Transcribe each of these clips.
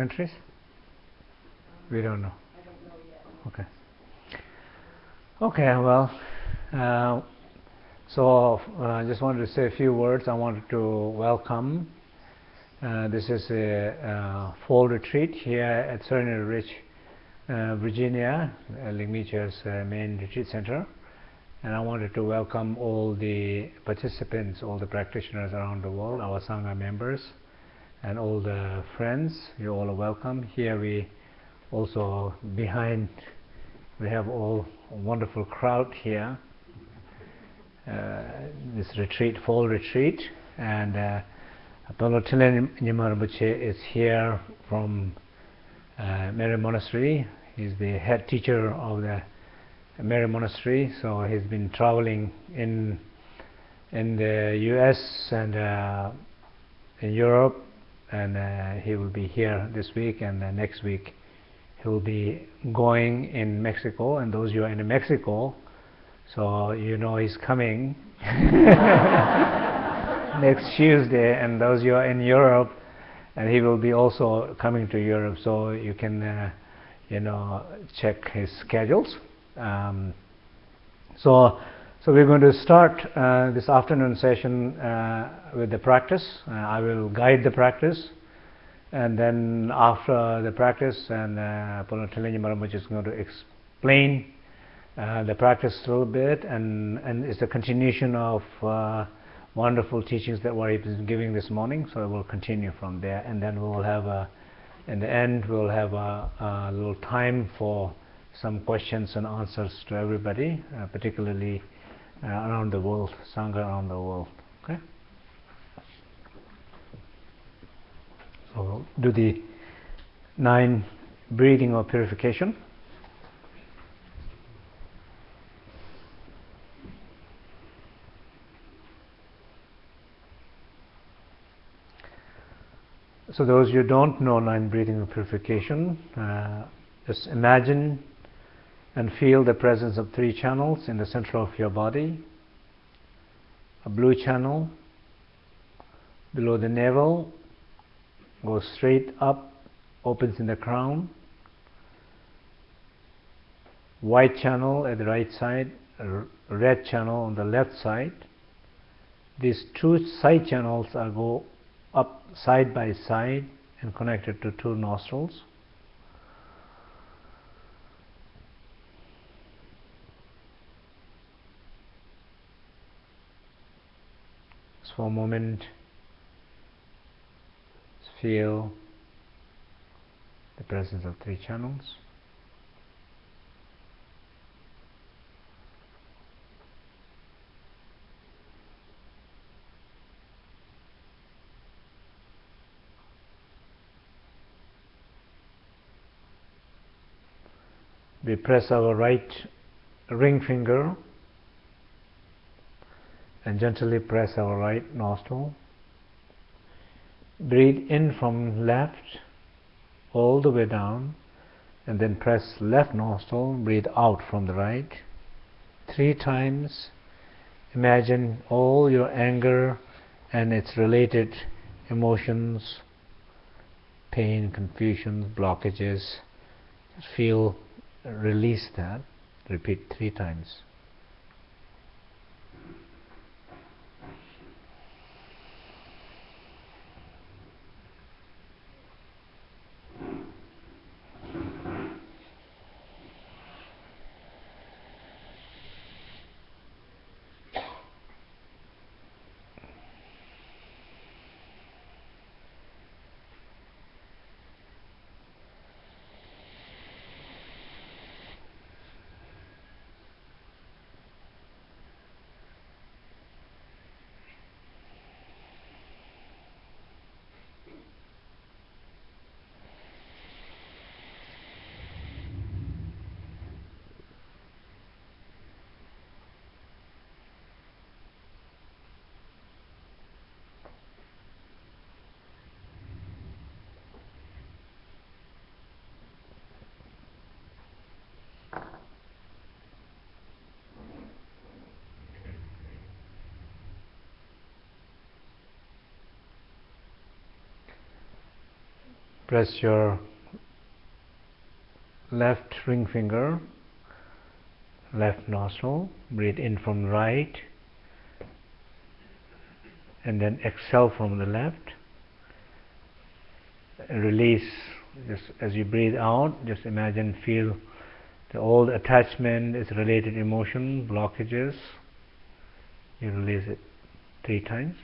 countries? We don't know. Don't know. Okay. Okay, well, uh, so uh, I just wanted to say a few words. I wanted to welcome. Uh, this is a uh, fall retreat here at Serenity Ridge, uh, Virginia, uh, Ligmincha's uh, main retreat center. And I wanted to welcome all the participants, all the practitioners around the world, our Sangha members, and all the friends. You all are welcome. Here we also behind we have all a wonderful crowd here. Uh, this retreat, fall retreat, and uh, Ponlop Trinley is here from uh, Menri Monastery. He's the head teacher of the Menri Monastery, so he's been traveling in in the U.S. and uh, in Europe, and uh, he will be here this week and uh, next week. He will be going in Mexico, and those who are in Mexico, so you know he's coming next Tuesday, and those who are in Europe, and he will be also coming to Europe, so you can, uh, you know, check his schedules. Um, so, so we're going to start uh, this afternoon session uh, with the practice. Uh, I will guide the practice, and then after the practice, and uh, Maramuch is going to explain uh, the practice a little bit, and and it's a continuation of uh, wonderful teachings that Wari is giving this morning. So we'll continue from there, and then we will have a, in the end, we'll have a, a little time for some questions and answers to everybody, uh, particularly uh, around the world, Sangha around the world. Okay. So do the nine breathing or purification. So those who don't know nine breathing or purification, uh, just imagine and feel the presence of three channels in the center of your body. A blue channel below the navel goes straight up, opens in the crown. White channel at the right side, red channel on the left side. These two side channels are go up side by side and connected to two nostrils. So for a moment, feel the presence of three channels. We press our right ring finger and gently press our right nostril. Breathe in from left all the way down and then press left nostril, breathe out from the right. Three times. Imagine all your anger and its related emotions, pain, confusion, blockages. Feel, release that. Repeat three times. Press your left ring finger left nostril breathe in from right and then exhale from the left. Release just as you breathe out just imagine feel the old attachment is related emotion blockages. You release it three times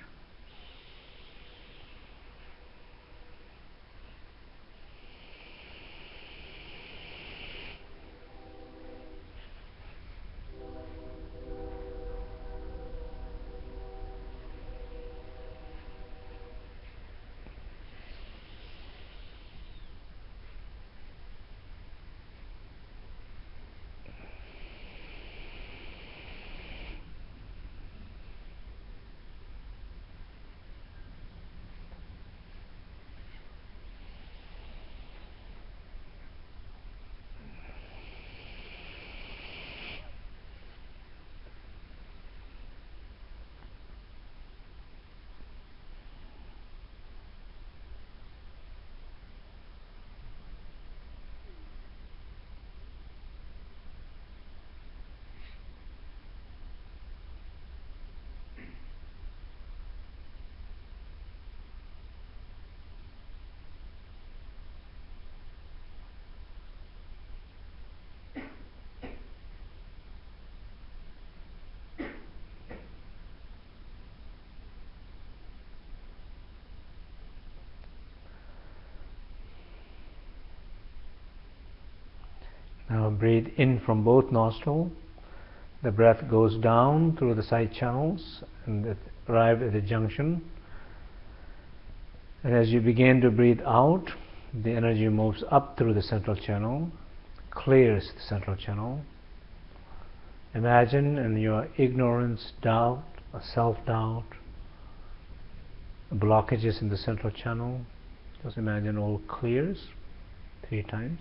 Now breathe in from both nostrils. The breath goes down through the side channels and it arrives at the junction. And as you begin to breathe out, the energy moves up through the central channel, clears the central channel. Imagine in your ignorance, doubt, self-doubt, blockages in the central channel. Just imagine all clears three times.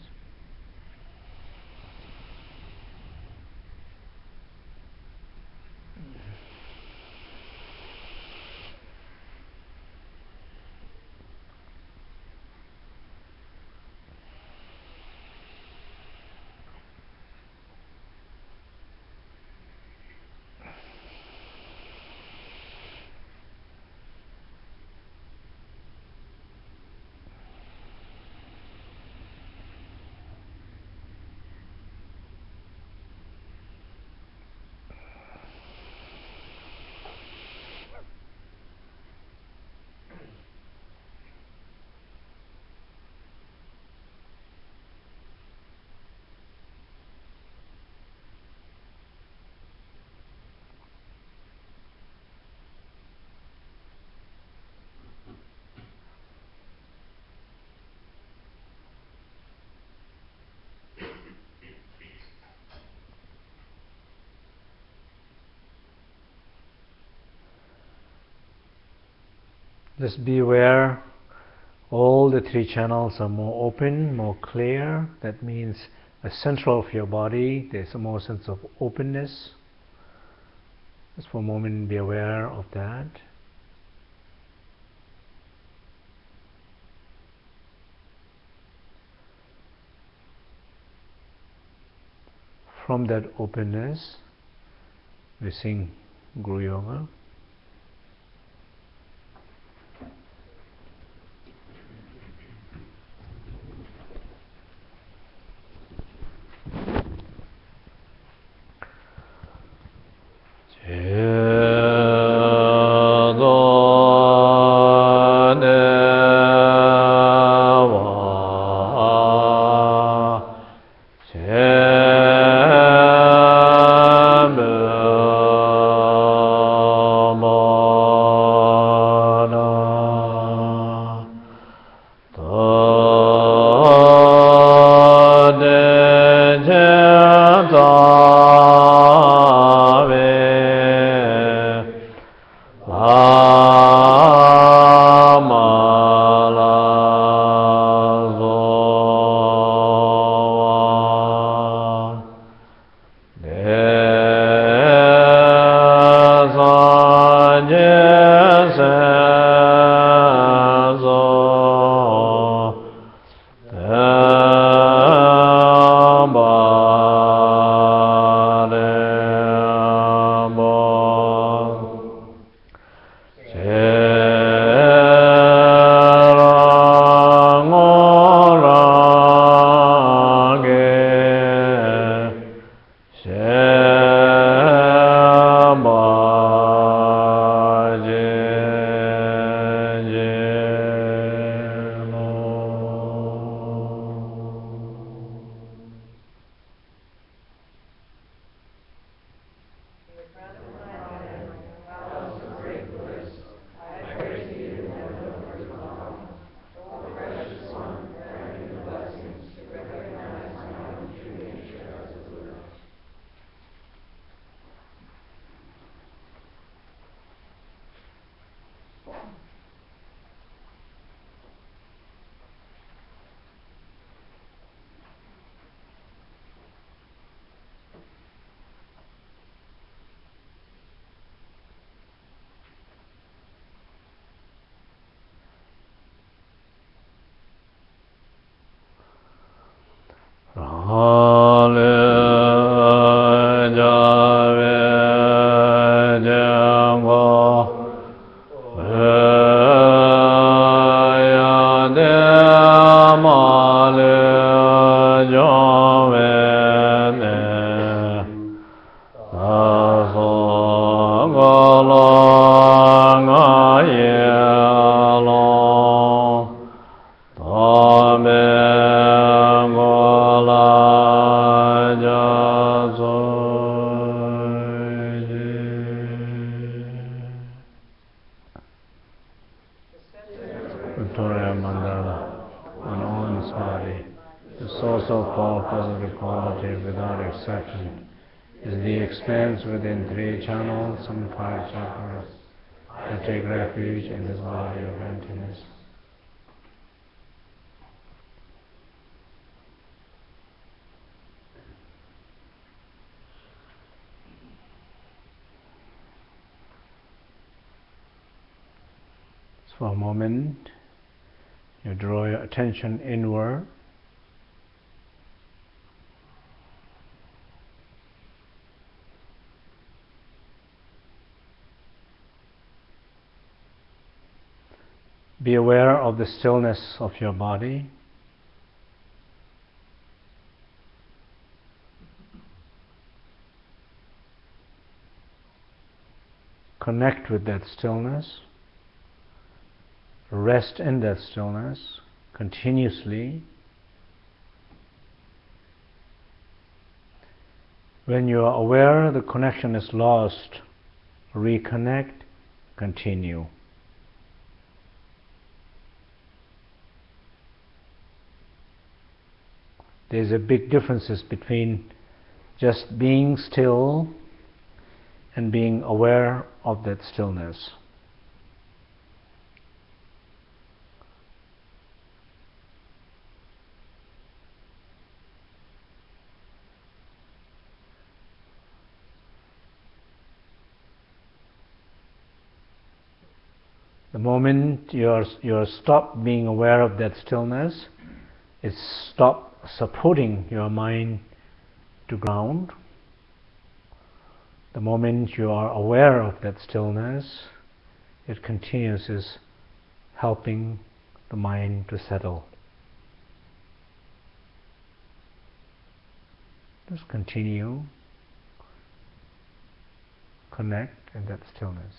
Just be aware all the three channels are more open, more clear. That means the central of your body, there's a more sense of openness. Just for a moment, be aware of that. From that openness, we sing Guru Yoga. Moment, you draw your attention inward. Be aware of the stillness of your body. Connect with that stillness rest in that stillness continuously. When you are aware the connection is lost, reconnect, continue. There's a big differences between just being still and being aware of that stillness. Moment you're, you're stop being aware of that stillness, it's stop supporting your mind to ground. The moment you are aware of that stillness, it continues is helping the mind to settle. Just continue, connect in that stillness.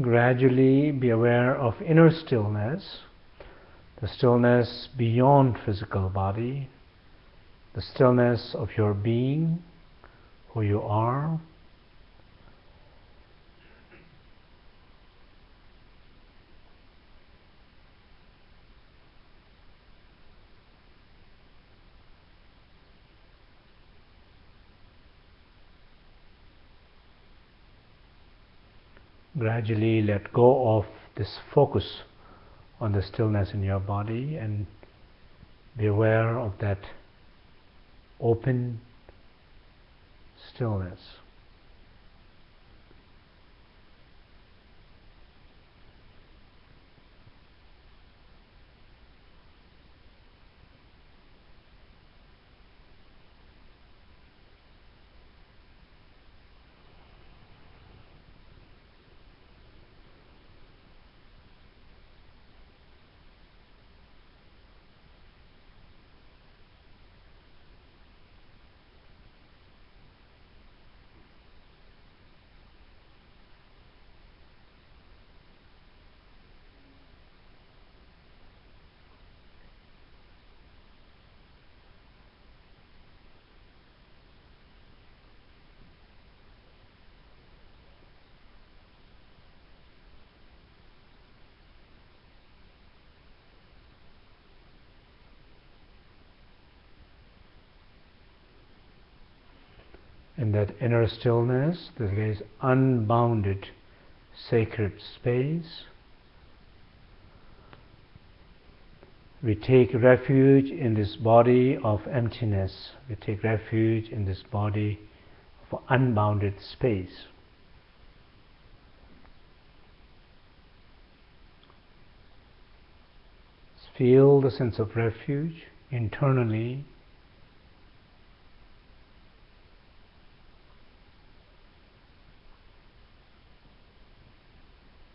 Gradually be aware of inner stillness, the stillness beyond physical body, the stillness of your being, who you are. Gradually let go of this focus on the stillness in your body and be aware of that open stillness. in that inner stillness, there is unbounded sacred space. We take refuge in this body of emptiness. We take refuge in this body of unbounded space. Feel the sense of refuge internally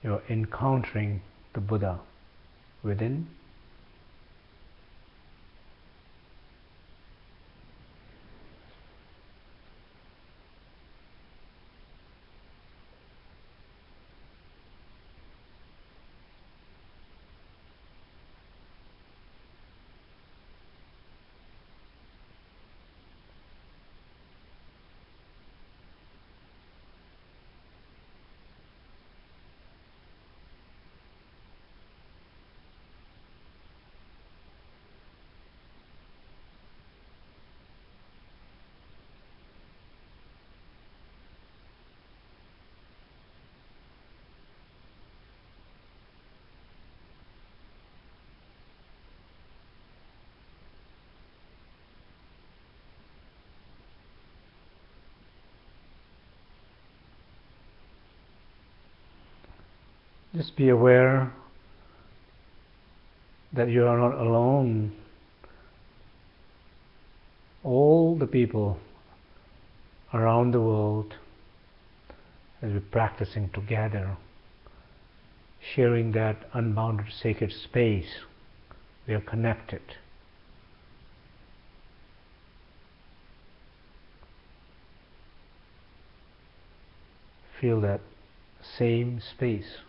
you're encountering the Buddha within Just be aware that you are not alone. All the people around the world, as we're practicing together, sharing that unbounded sacred space, we are connected. Feel that same space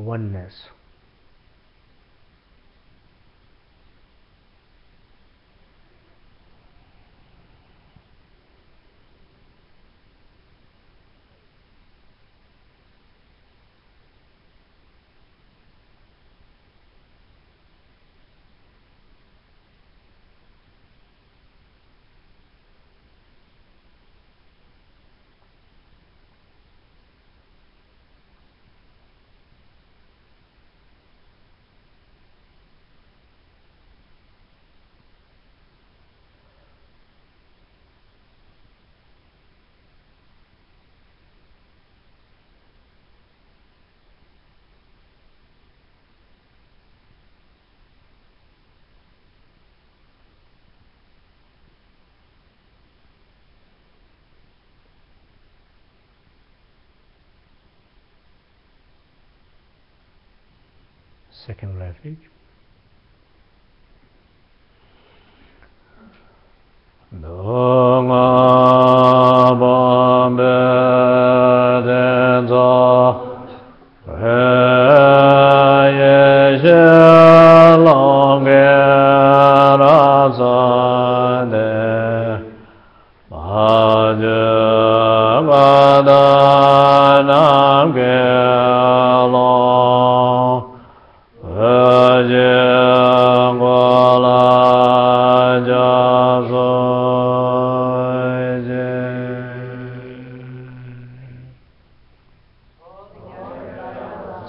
oneness. Second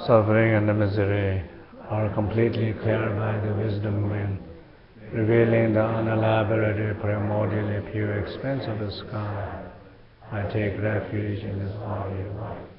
suffering and the misery are completely cleared by the wisdom wind, revealing the unelaborated, primordially pure expanse of the sky. I take refuge in this body of light.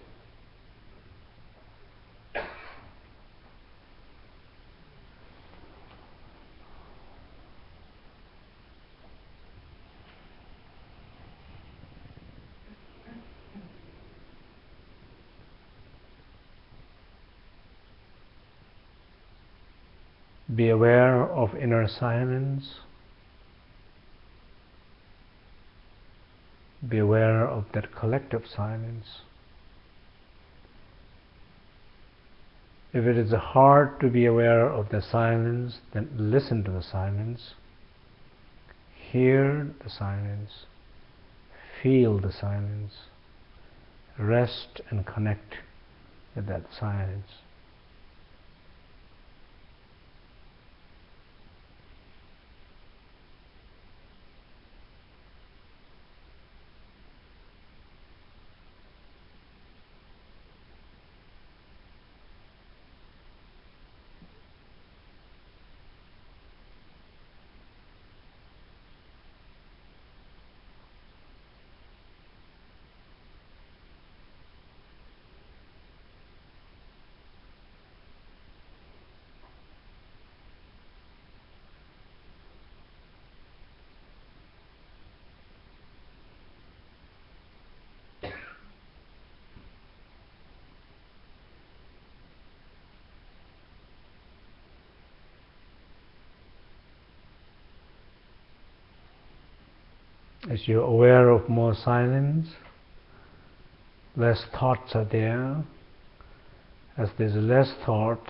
Be aware of inner silence. Be aware of that collective silence. If it is hard to be aware of the silence, then listen to the silence. Hear the silence. Feel the silence. Rest and connect with that silence. As you're aware of more silence, less thoughts are there. As there's less thought,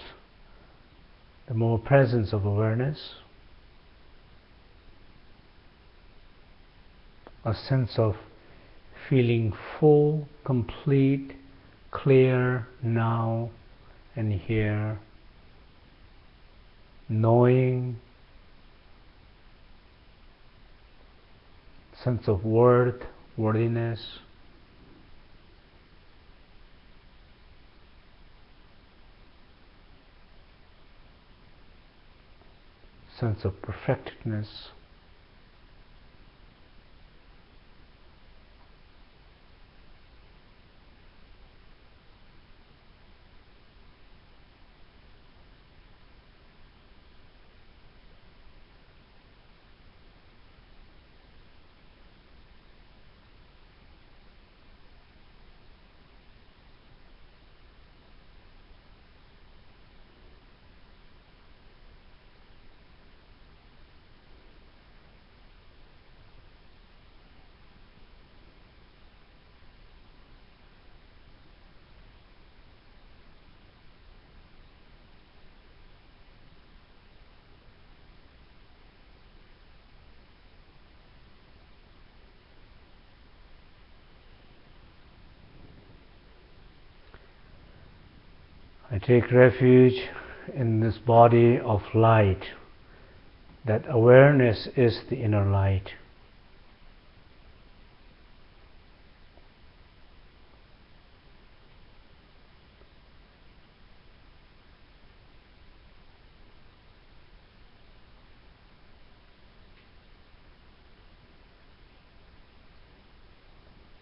the more presence of awareness, a sense of feeling full, complete, clear now and here, knowing sense of worth, worthiness. sense of perfectedness. I take refuge in this body of light. That awareness is the inner light.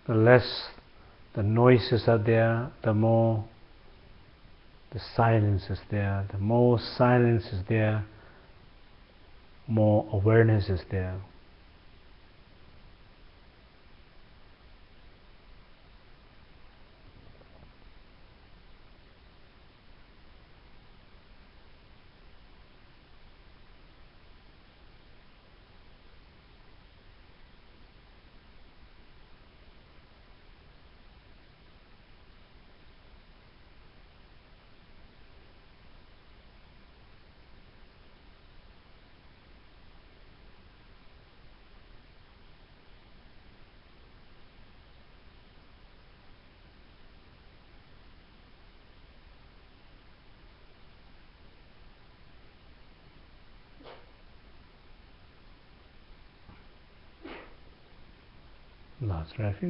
The less the noises are there, the more the silence is there. The more silence is there, more awareness is there. Last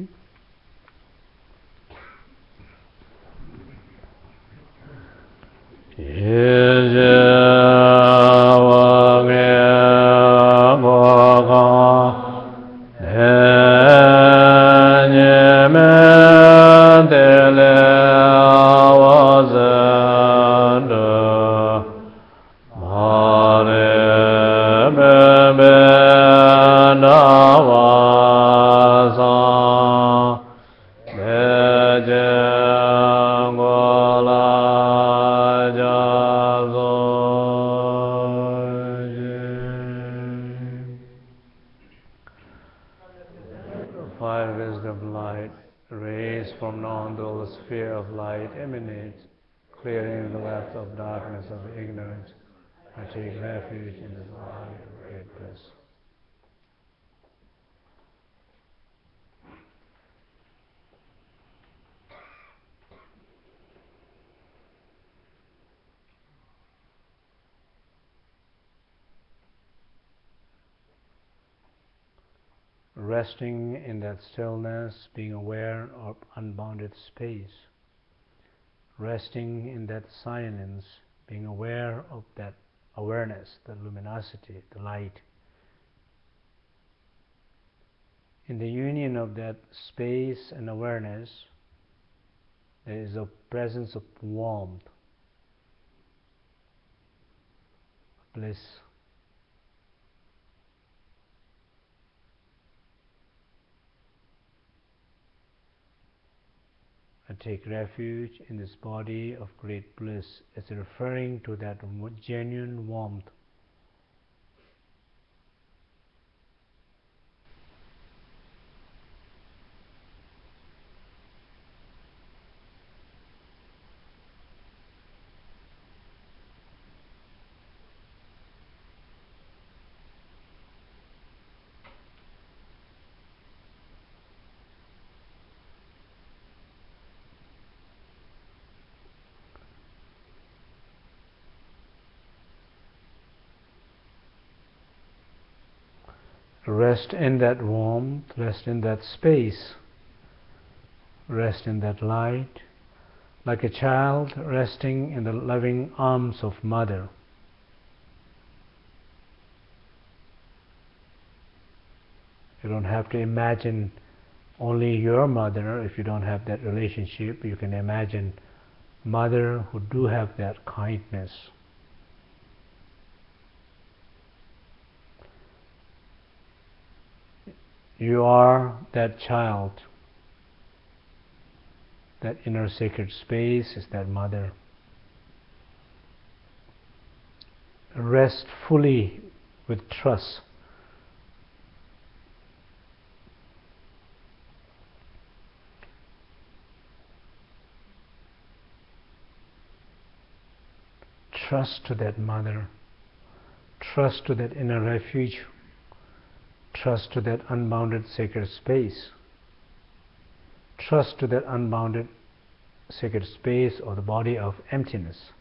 the web of darkness of ignorance. I take refuge in this body of great bliss. resting in that stillness, being aware of unbounded space, resting in that silence, being aware of that awareness, the luminosity, the light. In the union of that space and awareness, there is a presence of warmth, bliss. I take refuge in this body of great bliss. As referring to that genuine warmth Rest in that warmth, rest in that space, rest in that light, like a child resting in the loving arms of mother. You don't have to imagine only your mother if you don't have that relationship. You can imagine mother who do have that kindness. You are that child. That inner sacred space is that mother. Rest fully with trust. Trust to that mother. Trust to that inner refuge Trust to that unbounded sacred space. Trust to that unbounded sacred space or the body of emptiness.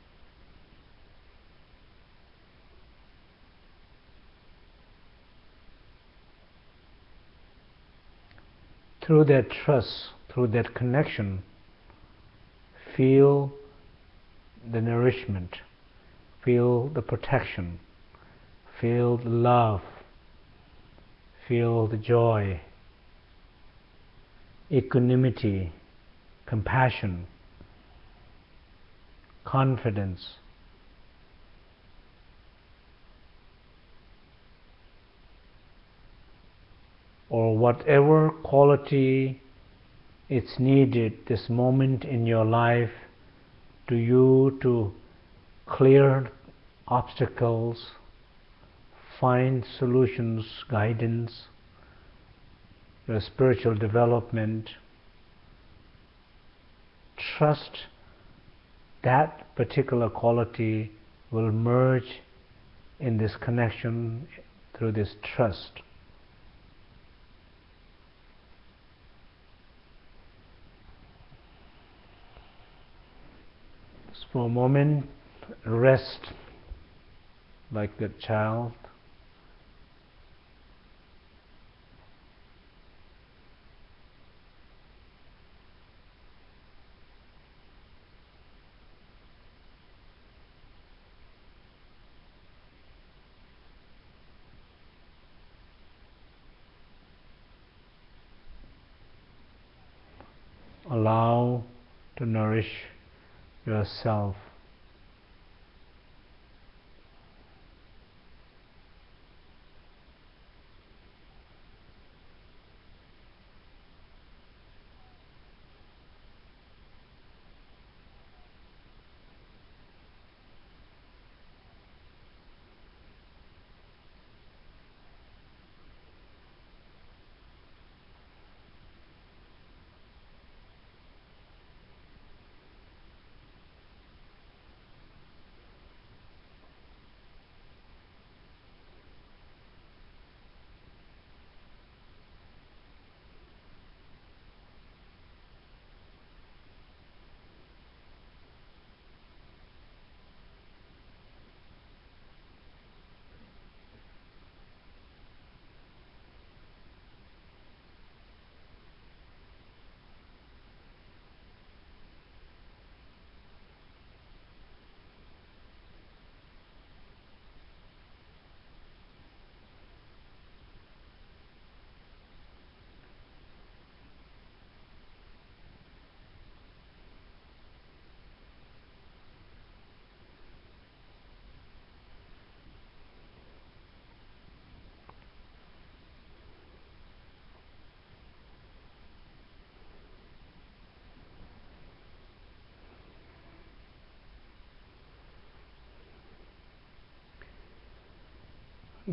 Through that trust, through that connection, feel the nourishment, feel the protection, feel the love, feel the joy, equanimity, compassion, confidence. Or whatever quality it's needed this moment in your life to you to clear obstacles find solutions, guidance, your spiritual development. Trust that particular quality will merge in this connection through this trust. Just for a moment, rest like that child allow to nourish yourself.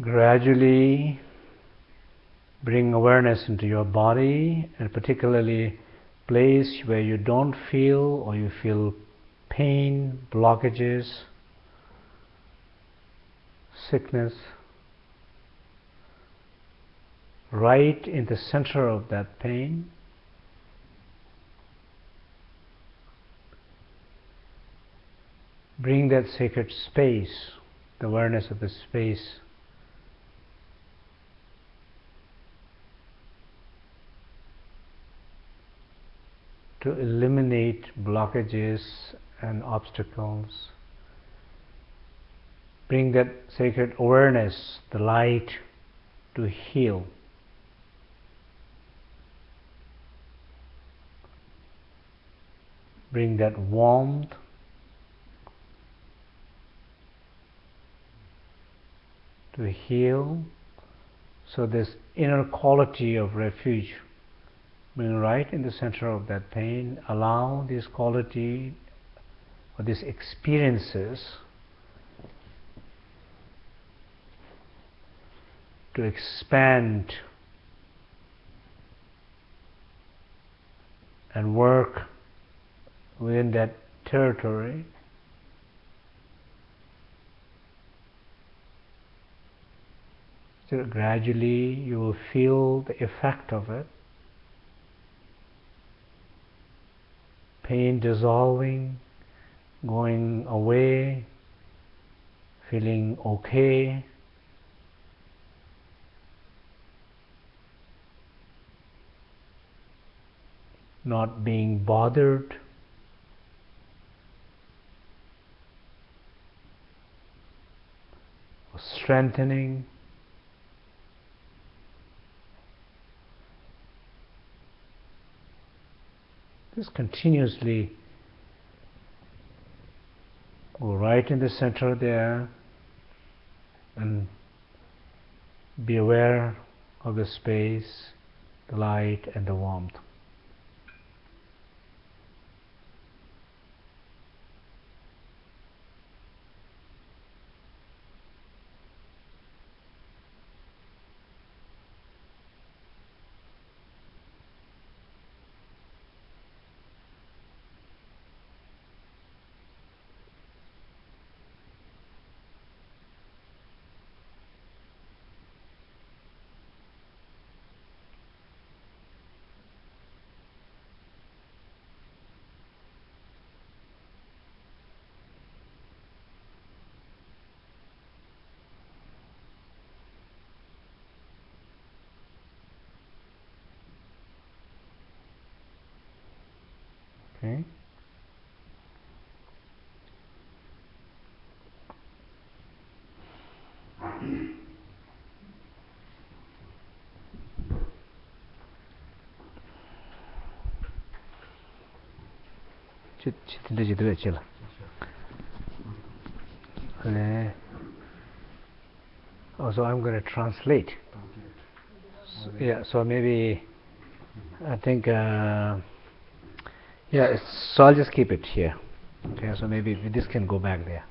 Gradually bring awareness into your body and particularly place where you don't feel or you feel pain, blockages, sickness, right in the center of that pain. Bring that sacred space, the awareness of the space to eliminate blockages and obstacles. Bring that sacred awareness, the light, to heal. Bring that warmth to heal. So, this inner quality of refuge being right in the center of that pain, allow this quality or these experiences to expand and work within that territory. So gradually you will feel the effect of it. Pain dissolving, going away, feeling okay. Not being bothered. Strengthening. Just continuously go right in the center there and be aware of the space, the light, and the warmth. chi tinda chi tuwe chi la also I'm going to translate so, yeah so maybe I think uh, yeah, so I'll just keep it here. Okay, so maybe this can go back there.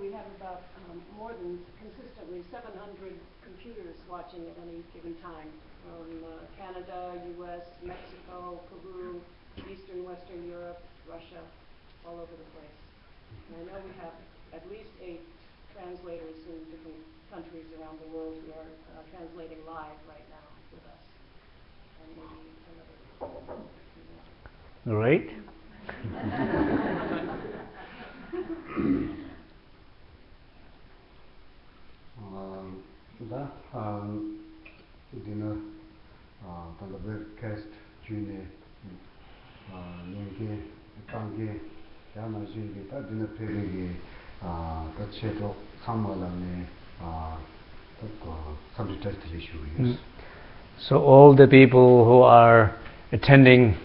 we have about um, more than consistently 700 computers watching at any given time from uh, Canada, US, Mexico, Peru, Eastern, Western Europe, Russia, all over the place. And I know we have at least eight translators in different countries around the world who are uh, translating live right now with us. And maybe another. Great. um, da um, dina uh, tanda webcast june uh, nyingi tangi yana jingi ta dina pegi uh, ta cheto samala ne uh, subject test issue yes. So all the people who are attending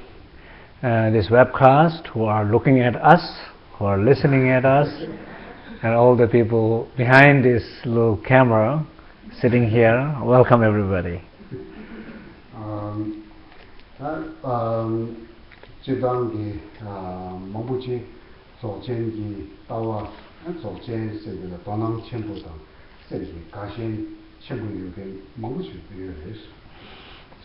uh, this webcast, who are looking at us, who are listening at us, and all the people behind this little camera sitting here, welcome everybody. Um, that, um,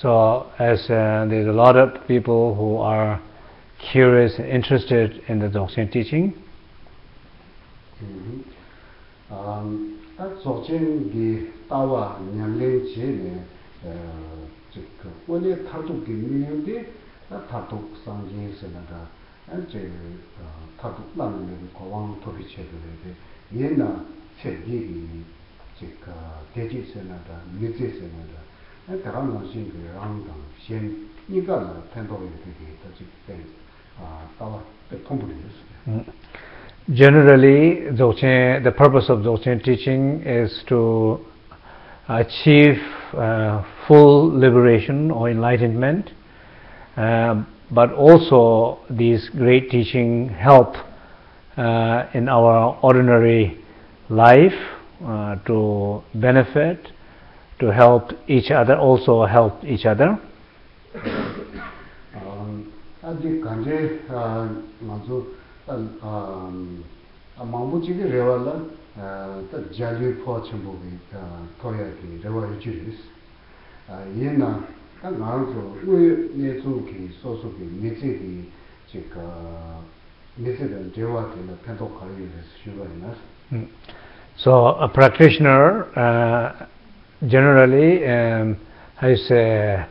So as uh, there's a lot of people who are curious and interested in the Dzogchen teaching. Mm -hmm. Um, that Dzogchen gi tawa nyamlen che ne chik wone tharduk gi nyam de na tharduk sang yin se na da an che tharduk na ne ko wang to bi che de de yen na che gi chik deji se na da mi che se na da 대지선나다 미제선나다 다른 것이 그랑당 신 이거는 텐도에 되게 더 지금 아 따와 통부를 Generally, Dzogchen, the purpose of Dzogchen teaching is to achieve uh, full liberation or enlightenment, uh, but also these great teaching help uh, in our ordinary life uh, to benefit, to help each other, also help each other. 아직 간제 먼저 망부지게 레월라 더 자리 포천부기 토야기 레월 주리스 얘나 딱 나와서 왜 내주기 소소기 미지기 제가 미세된 대화되는 편도 관리를 쉬어야 So a practitioner uh, generally um, I say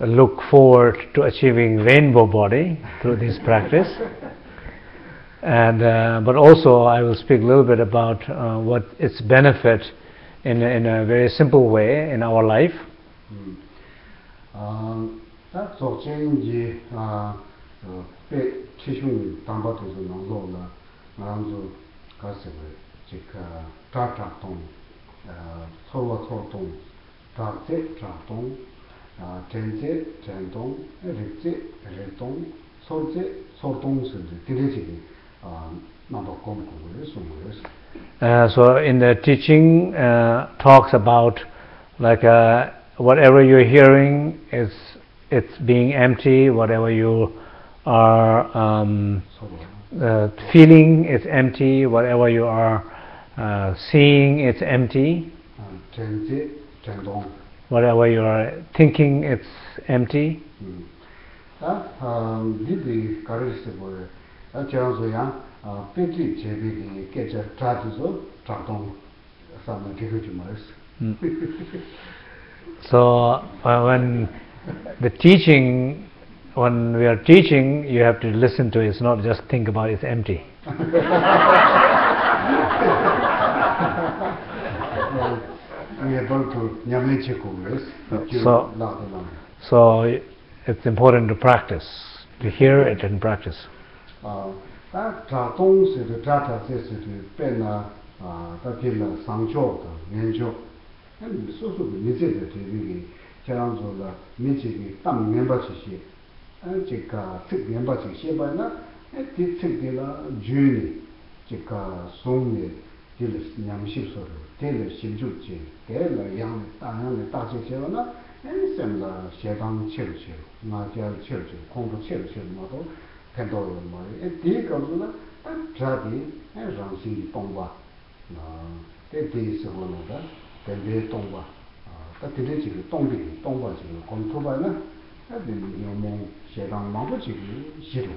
look forward to achieving rainbow body through this practice. And uh, but also I will speak a little bit about uh, what its benefit in in a very simple way in our life. Mm. Um, that so change uh pe chishung tamba to tsōwa tsō tōng, dāk tsē chā tōng, chēn tsē chēn tōng, rīk tsē rī tōng, sōr tsē sōr tōng sūdhī, tīrī chīgī nāmbā kōm kōgō rī sūmō rī sū. So in the teaching uh, talks about like uh, whatever you're hearing is it's being empty, whatever you are um, uh, feeling is empty, whatever you are uh, seeing it's empty. Uh, Whatever you are thinking it's empty. Hmm. Ah, um, didi karishti bore. Ah, Chiranzo yang ah, peti chebi ki kecha trajizo trakdong samna dikuji maris. Hmm. So uh, when the teaching when we are teaching you have to listen to it. It's not just think about it's empty. so, so it's important to practice to hear it and practice 아, 다 자동스도 자타세스도 변나 아, 다길라 상조도 연조 아니 소소도 미제도 되게 저랑서라 미제기 땅 멤버시시 아 제가 특 멤버시 시바나 에 특별라 주니 chika songne tila nyamshib soro, tila shibchub che, tila yang, tangyang, tachi chewa na, eni semla shedang chero chero, nga jayar chero chero, kongpo chero chero mato, pendolo mato, eni di kamsu na, tan chadi, eni rangsingi tongba, te di sikwa no da, tenbe tongba, ta tila chigi tongbi, tongba chigi, kong tuba na, eni nyamong shedang mambu chigi shiro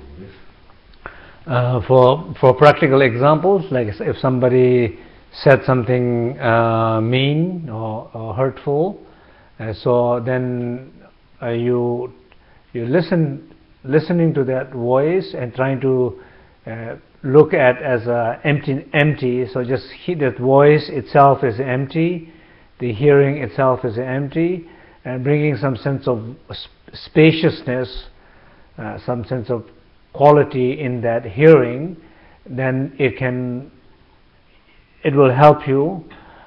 Uh, for for practical examples, like if somebody said something uh, mean or, or hurtful, uh, so then uh, you you listen listening to that voice and trying to uh, look at as empty empty so just hear that voice itself is empty the hearing itself is empty and bringing some sense of spaciousness some sense of quality in that hearing then it can it will help you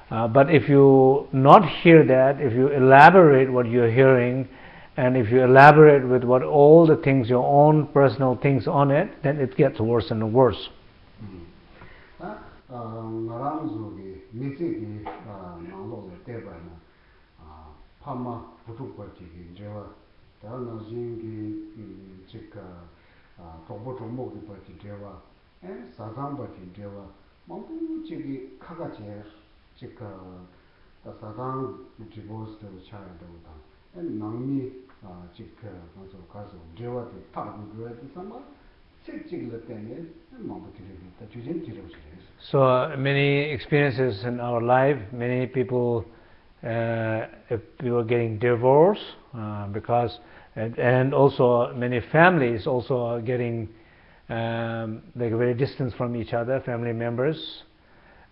uh, but if you not hear that if you elaborate what you're hearing and if you elaborate with what all the things, your own personal things on it, then it gets worse and worse. 아나 tōkpo tōkpo kipa chi dewa, sādāmba chi dewa, māmbu chigi kāka che, chika sādāng dhibos dewa chāya dewa tāng, nāngmi chika kāso kāso dewa te tāku dewa te sāma, chik chigla tēne māmbu tiribi, tā chūjīn tiribu shirēs. So many experiences in our life, many people, uh, people getting divorced uh, because and, and, also many families also are getting um, like very distant from each other, family members,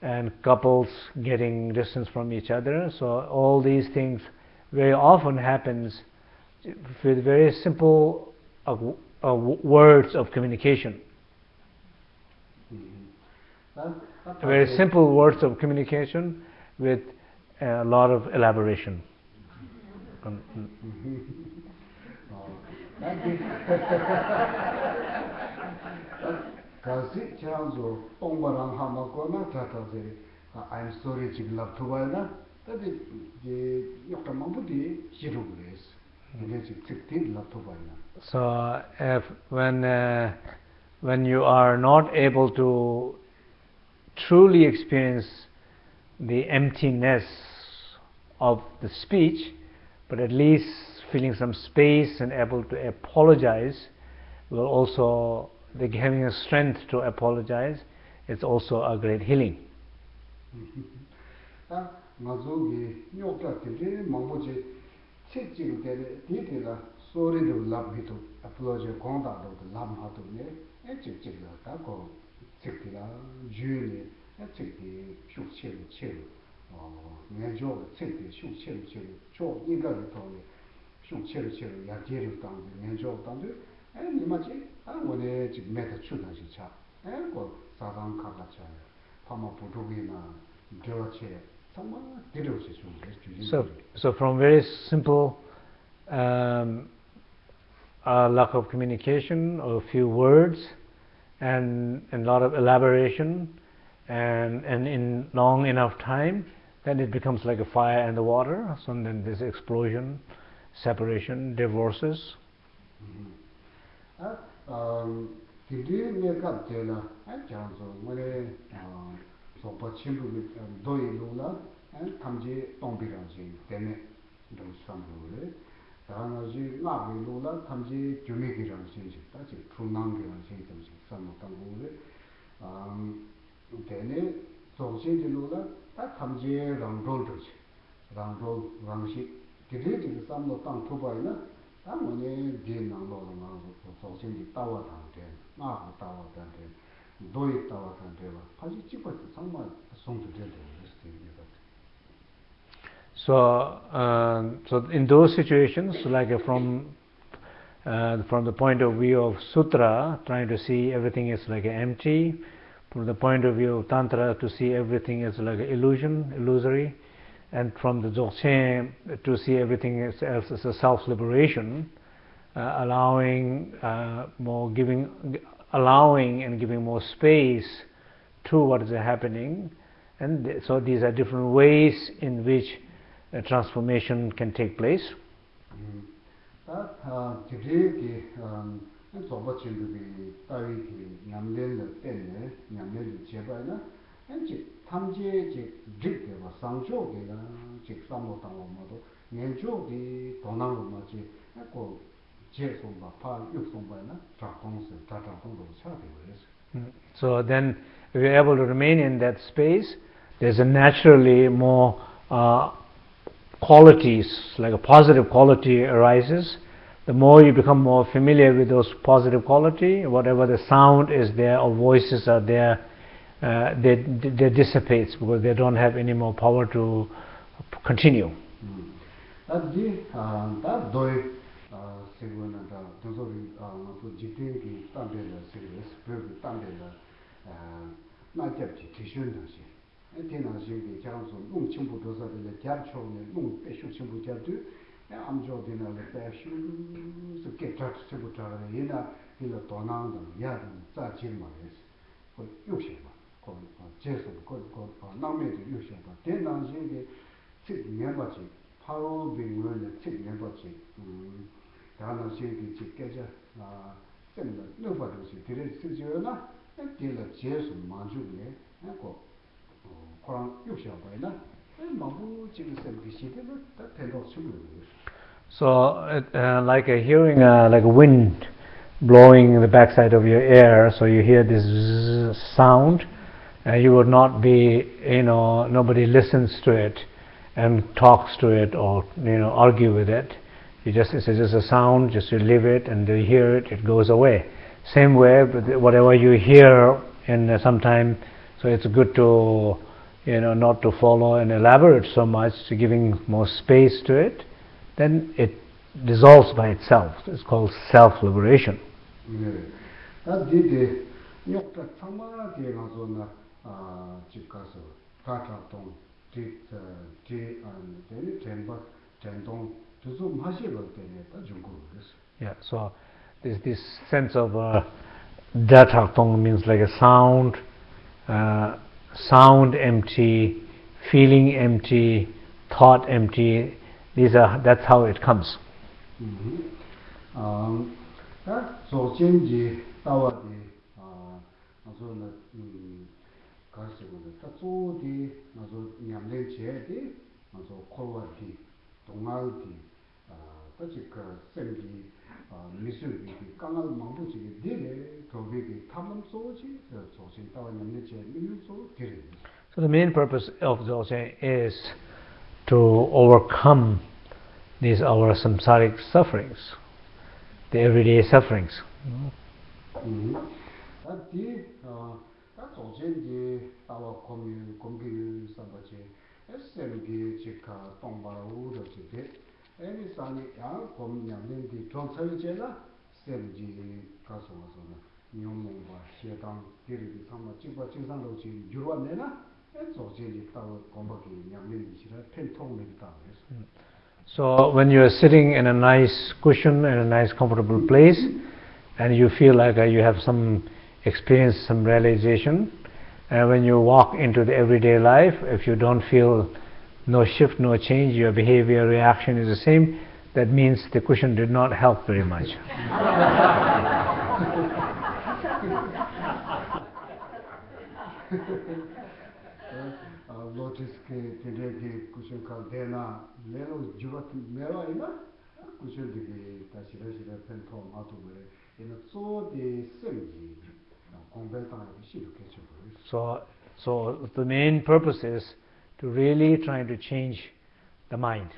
and couples getting distance from each other. So all these things very often happens with very simple uh, uh, words of communication. Mm-hmm. Very simple words of communication with a lot of elaboration. kasi chiranzo ongba rang hama kona tata ziri I'm sorry chik labtubaya na tabi yokta mambuti shirug res nge chik chikti labtubaya na So if when uh, when you are not able to truly experience the emptiness of the speech but at least feeling some space and able to apologize will also the having a strength to apologize it's also a great healing ta ngazo gi nyok ta de mangbo je che chi de de de la sore de lab gi to apology kong da do lab ha to ne e chi chi la ta ko chi ti la ju ne e chi ti shu che che 哦，研究这个修修修，做应该的道理。shung chero chero ya gerim tangdo, nyensho tangdo, en ima chi, an wane chik meta chudan shi cha, en ko sasam kaka cha, pama putuki na dewa che, tangwa derewa che shung. So, so from very simple um, uh, lack of communication, or few words, and a lot of elaboration, and, and in long enough time, then it becomes like a fire and the water, so then this explosion, separation, divorces. Tīndī nirgab tēla, ān chānsō, ngore sōpa chīmbu dōi lūla, ān tamjī tōngbi rāngzī, tēne dōi sāmbu rē. Tā ngā jī ngā bī lūla, tamjī gyūmi gī rāngzī, tā jī trūnāng gī rāngzī, tam jī sāmbu tāngu rē. Tēne sōksī dī lūla, tā tamjī rāngzōl rāngzī, rāngzōl rāngzī, dhiri dhiri samlo tang thubayi na tang wane dhin nanglo lo nga lo sokshimji tawa tang ten, nga ku tawa tang ten, doyi tawa tang ten wa kashi chikpa chi sangma songtu ten ten rishti yin yata. So, um, so in those situations, like from uh, from the point of view of sutra, trying to see everything is like empty, from the point of view of tantra, to see everything as like illusion, illusory, and from the dzogchen to see everything else as a self liberation uh, allowing uh, more giving allowing and giving more space to what is happening. And th so these are different ways in which transformation can take place. 탐제 즉 득게 뭐 상조게가 즉 삼로 당고 뭐도 년조기 도나로 뭐지 하고 제송바 파 육송바나 자공스 자자공도 차되고 so then if you're able to remain in that space. There's a naturally more uh, qualities like a positive quality arises. The more you become more familiar with those positive quality whatever the sound is there or voices are there uh, they, they dissipates because they don't have any more power to continue. Hmm. Adi ta uh, doi uh, segwa na ta dozo ri uh, mabu jikten ki tambe la segwa, spyo ki tambe la na gyab chi tishun na shi. Ati na shi ki kyaan su nung chimbu dozo ri la gyab chog ne, nung peshu chimbu gyab tu, amchog di na la peshu su ke chak chimbu chag re, ye na di la tonang dang, ya dang, za jir ma re, ko yuk shi ma. 거 도나는 야든 짜지 말이지 그 욕심만 그 제서 그그 남매도 욕심만 대난신게 즉 내가지 바로 비문에 즉 내가지 음 다른 신기 직계자 아 쌤도 너버도시 들을 쓰지요나 딜러 제수 만주네 그 그런 욕심 봐이나 마부 지금 쌤기 시대로 다 대도 수요 So, uh, like a hearing, uh, like a wind blowing in the backside of your ear, so you hear this sound, uh, you would not be, you know, nobody listens to it and talks to it or, you know, argue with it. You just, it's just a sound, just you leave it and you hear it, it goes away. Same way, whatever you hear in uh, some time, so it's good to, you know, not to follow and elaborate so much, to giving more space to it then it dissolves by itself. It's called self-liberation. 네. chik kaso ta chak tong tik ti an teni tenpa ten tong tuzu mashi lo teni ta jungu desu. Yeah, so there's this sense of uh, da chak tong means like a sound, uh, sound empty, feeling empty, thought empty, these are, that's how it comes. Mm -hmm. um, so, 가시고는 따조디 아서 냠내 제디 아서 콜와디 동알디 아, 따지 그 생기 아, 미술비 강할 망부지 디레 도비기 탐험 소지 조진 따와 냠내 제 미술소 디레 So the main purpose of Dzogchen is to overcome these our samsaric sufferings, the everyday sufferings. 디 다 조젠지 따와 고미 공기 삼바지 SM기 지카 동바우도 지데 애니 산이 야 공량nen디 정설제나 셈지 가서 와서는 nyōmōngwa, xietāng, tīrī sāma, jīpa jīngsāng lō jī yurwa nē na, dzō jī lī tāwa gōmbā kī nyam lī shī rā, pēn tōng lī tāwa yé So when you are sitting in a nice cushion in a nice comfortable place, and you feel like uh, you have some experience, some realization, and when you walk into the everyday life, if you don't feel no shift, no change, your behavior, reaction is the same, that means the cushion did not help very much. ina kushin de ke ta shira shira pen to ma to be ina so So, so the main purpose is to really try to change the mind.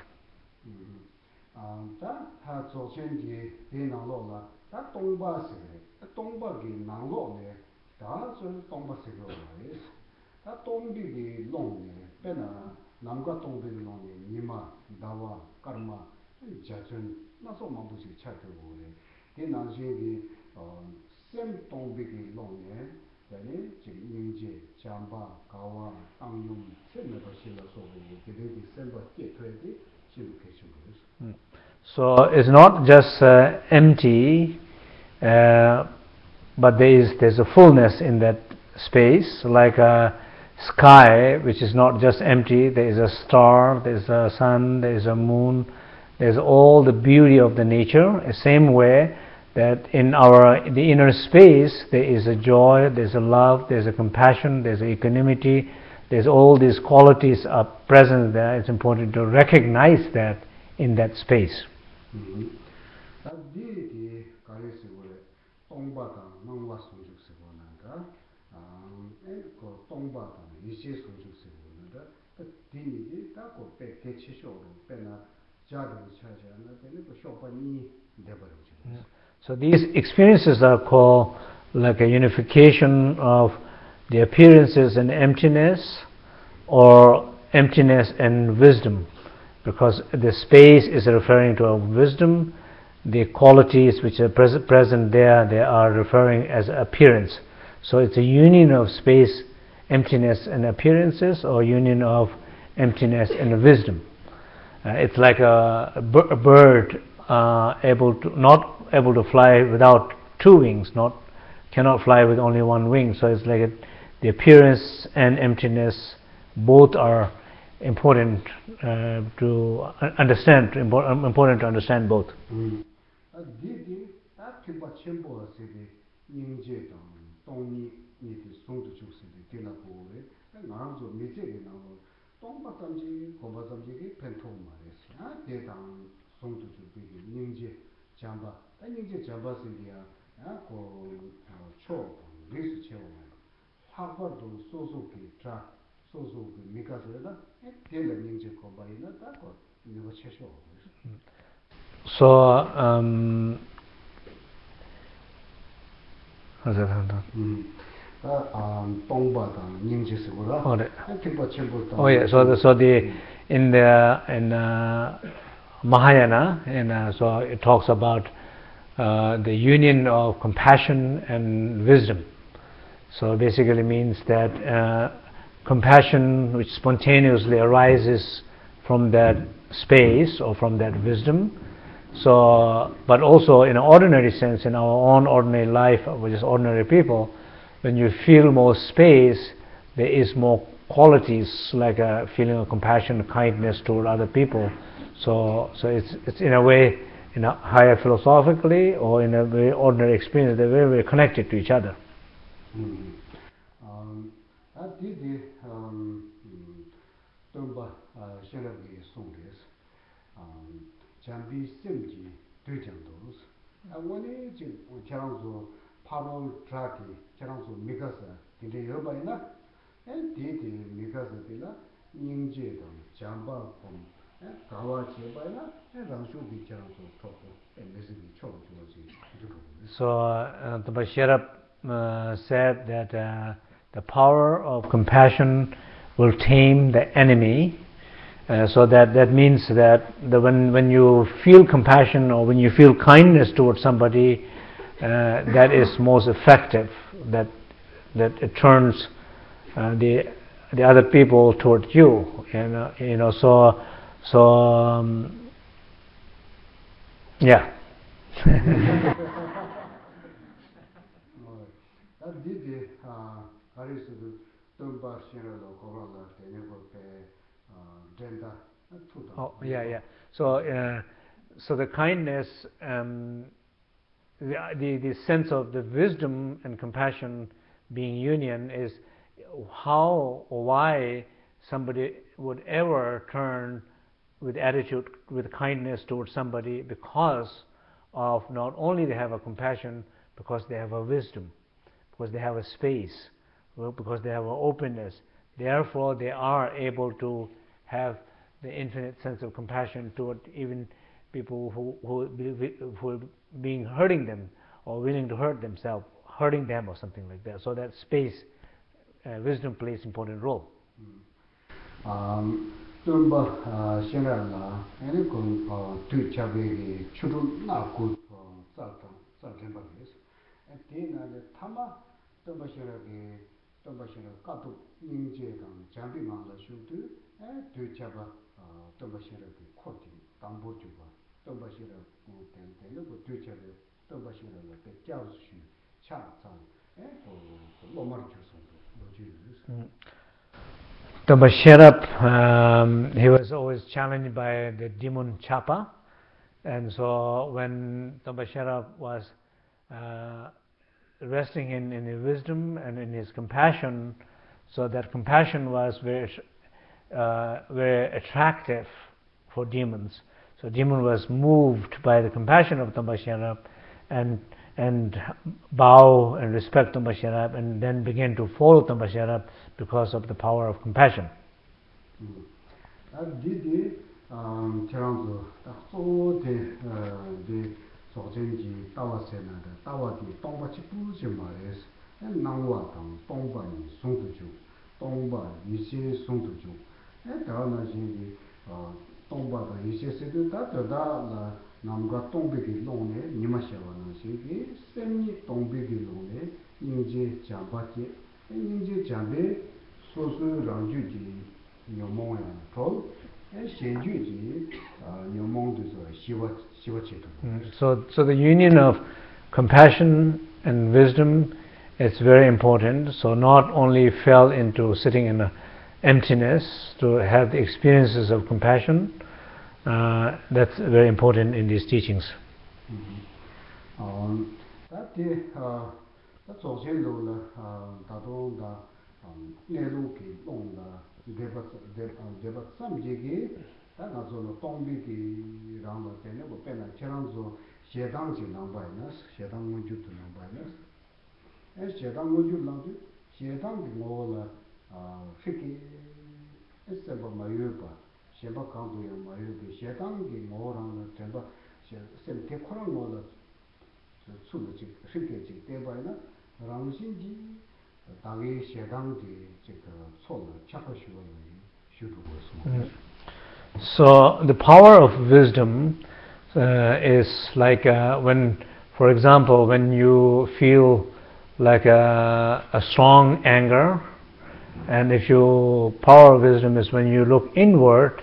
Um, 다 하조 쳔지 대나로 라, 다 동바세, 동바기 나로네, 다 저는 동바세로 다 동비기 롱네 빼나 남과 동비기 롱네 니마 다와 카르마 자전 나서 마부지 차트고 네 나중에 어셈 동비기 롱네 yani 지금 인제 잠바 가와 땅용 셈을 실어서 이게 셈바 깨트에디 So it's not just uh, empty, uh, but there is there's a fullness in that space, like a sky which is not just empty, there is a star, there is a sun, there is a moon, there's all the beauty of the nature, the same way that in our the inner space there is a joy there's a love there's a compassion there's a equanimity there's all these qualities are present there it's important to recognize that in that space mm -hmm. So these experiences are called like a unification of the appearances and emptiness or emptiness and wisdom. Because the space is referring to a wisdom the qualities which are pres- present there they are referring as appearance. So it's a union of space emptiness and appearances or union of emptiness and wisdom. Uh, it's like a, a bird uh, able to not able to fly without two wings, not cannot fly with only one wing. So it's like a, the appearance and emptiness both are important uh, to understand, um, important to understand both. Mm. 송도 좀 비게 닝지 잠바 아니 이제 잠바 생기야 아고 초 리스 채워 학벌도 소소기 자 소소기 미가서다 텔레 닝제 거바이나 다고 이거 채셔 so um hasa handa uh um tongba da. 닝제 쓰고라 어 네. 어 예. so so the in the in uh Mahayana, and uh, so it talks about uh, the union of compassion and wisdom. So basically means that uh, compassion, which spontaneously arises from that space or from that wisdom. So, but also in an ordinary sense, in our own ordinary life, which is ordinary people, when you feel more space, there is more qualities like a feeling of compassion, kindness toward other people. So, so it's, it's in a way, you know, higher philosophically or in a very ordinary experience, they're very, very connected to each other. Mm. Um, at this day, um, Tumba Shenabgi song is, um, Jambi Simji Dujang Dos, and when it's in Cherangzu, Paro Traki, Cherangzu Mikasa, did they hear by now? And did they Mikasa Dila, Yingji Dang, Jamba Pumpa, So uh, the Bashirab uh, said that uh, the power of compassion will tame the enemy. Uh, so that, that means that the, when, when you feel compassion or when you feel kindness towards somebody, uh, that is most effective, that, that it turns uh, the, the other people towards you. And, you know, so So, um, yeah. oh, yeah, yeah. So, uh, so the kindness, um, the, the, the sense of the wisdom and compassion being union is how or why somebody would ever turn with attitude, with kindness towards somebody because of not only they have a compassion, because they have a wisdom, because they have a space, because they have an openness. Therefore, they are able to have the infinite sense of compassion toward even people who, who, who are being hurting them or willing to hurt themselves, hurting them or something like that. So that space, uh, wisdom plays important role. Um, tumba shenranga, ene kong tu chabegi churu na ku tsaltang, tsaltenpa kres. Te nale tama tumba shenragi, tumba shenragi kato nyingje kang jambi mangla shukdu, tu chaba tumba shenragi koti, tangbo chubwa, tumba shenragi ku ten ten, ku tu chabe, tumba shenragi pe kyao shu, cha tsang, lomar chusung, loji yus. Tonpa Shenrab, um, he was always challenged by the demon Chapa, and so when Tonpa Shenrab was uh, resting in, in his wisdom and in his compassion, so that compassion was very, uh, very attractive for demons. So demon was moved by the compassion of Tonpa Shenrab and and bow and respect to Basharab and then begin to follow to Basharab because of the power of compassion. And did the um terms of so uh, the the so then the tawa sena the tawa the tongba chi pu je ma es and now wa tang tongba ni song tu ju tongba ni xie song tu ju and da na ji ni tongba da yi xie se de da da la 남과 동백이 농네 니마셔와는 세기 샘니 동백이 농네 인제 잠바지 인제 잠베 소수 랑주지 요몽야 톨 셴주지 요몽도서 시와 시와체도 so so the union of compassion and wisdom is very important. So not only fell into sitting in a emptiness to have the experiences of compassion uh, that's very important in these teachings. Mm-hmm. Um, that uh, uh, um, the um, uh, that so chen lo la da do da ne lu ki dong la de ba de de ba sam ji gi da na zo no tong bi ki rang ba te ne bo pe na che rang zo xie dang ji lang ba na xie dang mo ju tu lang ba na e xie dang mo ju lang ju xie dang gi ngo la fi ki e se ba ma yu ba xeba kandu ya mayu bi, xedangi ngo ranga tenpa, sem te kora ngo la tsulu chik, shike chik tebayi na, rangshin ji dagi xedangi chik tsola chakpa shiwa yoyi, shudu go mm. So the power of wisdom uh, is like uh, when, for example, when you feel like a, a strong anger, and if your power of wisdom is when you look inward,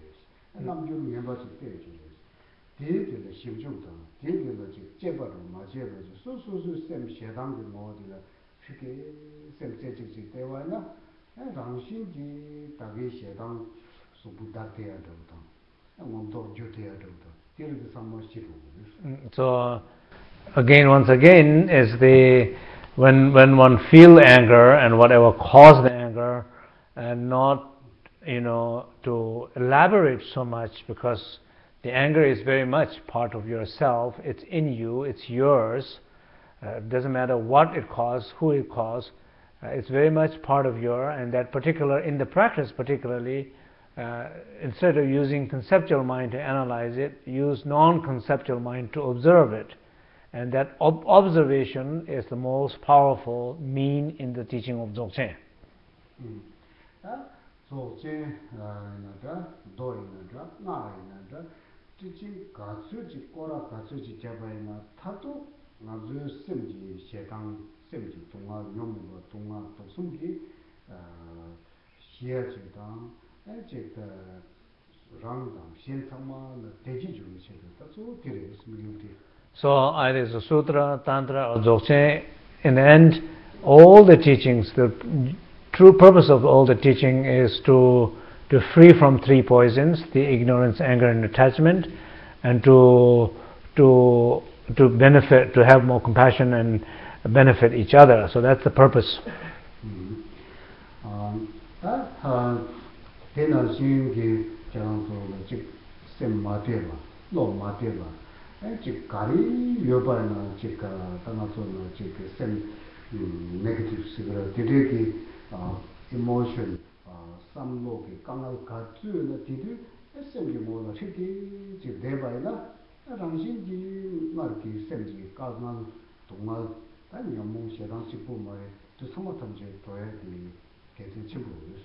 나신 게 장조 변의 셰당지랑 되고서라 셰당되게 가서 셰당되는 제주도 심중만 지어지 셰당기 주제지 xērāng kālē chōng tē, pārō kī cik nyēmbā chik nāpa chū yēs, nām chū nyēmbā chik tē chū yēs. Tē tē lē shīm chōng tāng, tē tē lē chik jē pā rō mā jē pā chik, sū sū sū sēm xērāng kī mō tē lē, shī kē sēm chē chik chik tē wā na, rāng shīn jī tā kē xērāng sū bū tā tē yā tō tāng, ngōm tō jū tē yā tō tāng, tē lē kī sā mō shī rō So, again, once again, is the, when, when one feel anger and whatever caused the anger, and not you know to elaborate so much because the anger is very much part of yourself. It's in you. It's yours. Uh, it doesn't matter what it caused who it caused. Uh, it's very much part of your and that particular in the practice particularly uh, instead of using conceptual mind to analyze it use non-conceptual mind to observe it. And that ob observation is the most powerful mean in the teaching of Dzogchen. Mm. 속제 나다 도이나다 나이나다. 지지 가수지 꼬라 가수지 잡아이나 타도 나즈 심지 셰당 심지 동아 용도 동아 독숨기 아 시야지다. 에제가 랑당 신상마나 대지 좀 셰다 저 그래서 미용디 So either the sutra, tantra or dzogchen, in the end, all the teachings, the true purpose of all the teaching is to to free from three poisons the ignorance anger and attachment and to to to benefit to have more compassion and benefit each other so that's the purpose mm -hmm. um that uh then as you jang so the chik sem ma de ma no ma de ma and chik kari yo ba na chik ka ta na so na chik sem negative sigura de de ki emotion some low ki kangal ka tsu na ti tu sem gi mo na shi ti ji de bai na rang shin ji ma ki sem ji ka na dong ma ta ni mo she rang si pu ma tu some of them je to ya di ke ji chi bu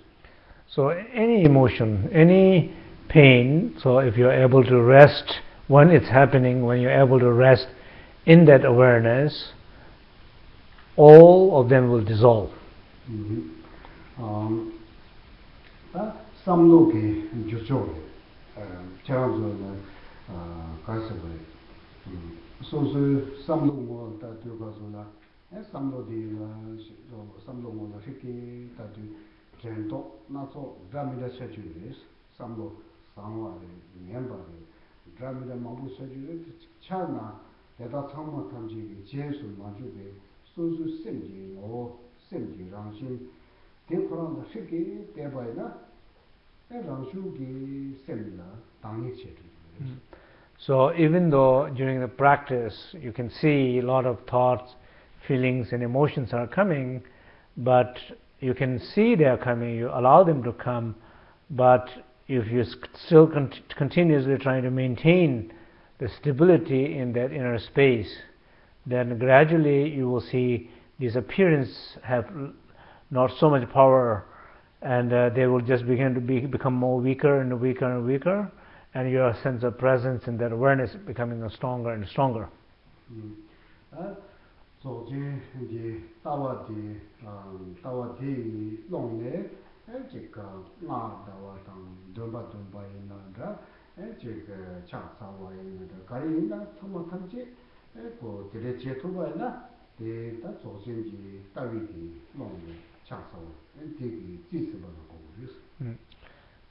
so any emotion any pain so if you're able to rest when it's happening when you're able to rest in that awareness all of them will dissolve. Mm -hmm. 다 삼노게 주죠. 제가 좀 가서 그래. 소소 삼노 뭐다 들어가서나 에 삼노디 삼노 뭐나 쉽게 다들 전도 나서 드라마다 세주리스 삼노 상화의 멤버의 드라마다 마부 세주리스 차나 대다 참마 탐지 제수 마주베 소소 셈지 오 셈지 랑신 ji je su ma ju de so even though during the practice you can see a lot of thoughts, feelings and emotions are coming, but you can see they are coming, you allow them to come, but if you still con continuously trying to maintain the stability in that inner space, then gradually you will see these appearances have not so much power and uh, they will just begin to be, become more weaker and weaker and weaker and your sense of presence and that awareness becoming stronger and stronger. mm. uh, so ji ji tawa di tawa di long ne ji ka ma da wa tang dum ba dum ba yin na da ji ka cha sa wa yin na da ka yin na thom ma tham ji ko dire che thu ba na de ta so ji ta wi di long ne yus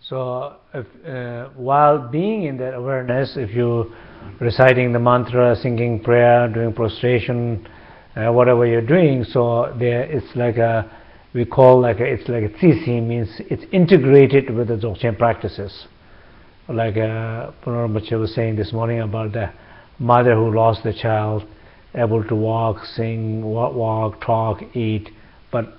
So, if, uh, while being in that awareness, if you reciting the mantra, singing prayer, doing prostration, uh, whatever you're doing, so there it's like a we call like a, it's like a tsisi means it's integrated with the dzogchen practices. Like uh, was saying this morning about the mother who lost the child, able to walk, sing, walk talk, eat, but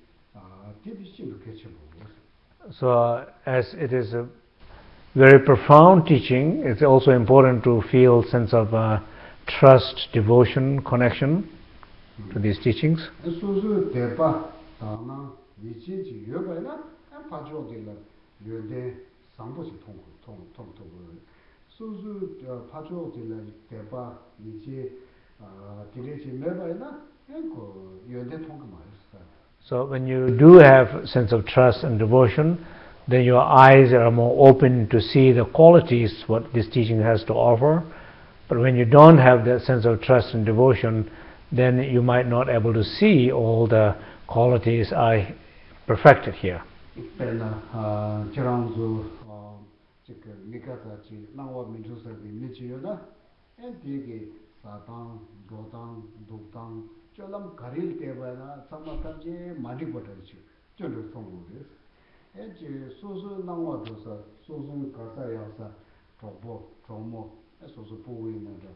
So as it is a very profound teaching, it's also important to feel sense of uh, trust, devotion, connection to these teachings. So when you do have sense of trust and devotion, then your eyes are more open to see the qualities what this teaching has to offer. But when you don't have that sense of trust and devotion, then you might not able to see all the qualities I perfected here. 쫄람 가릴 때바나 삼마탐지 많이 버터지 쫄로 송고레 에지 소소 나와도서 소소 가사야사 도보 도모 소소 보고 있는데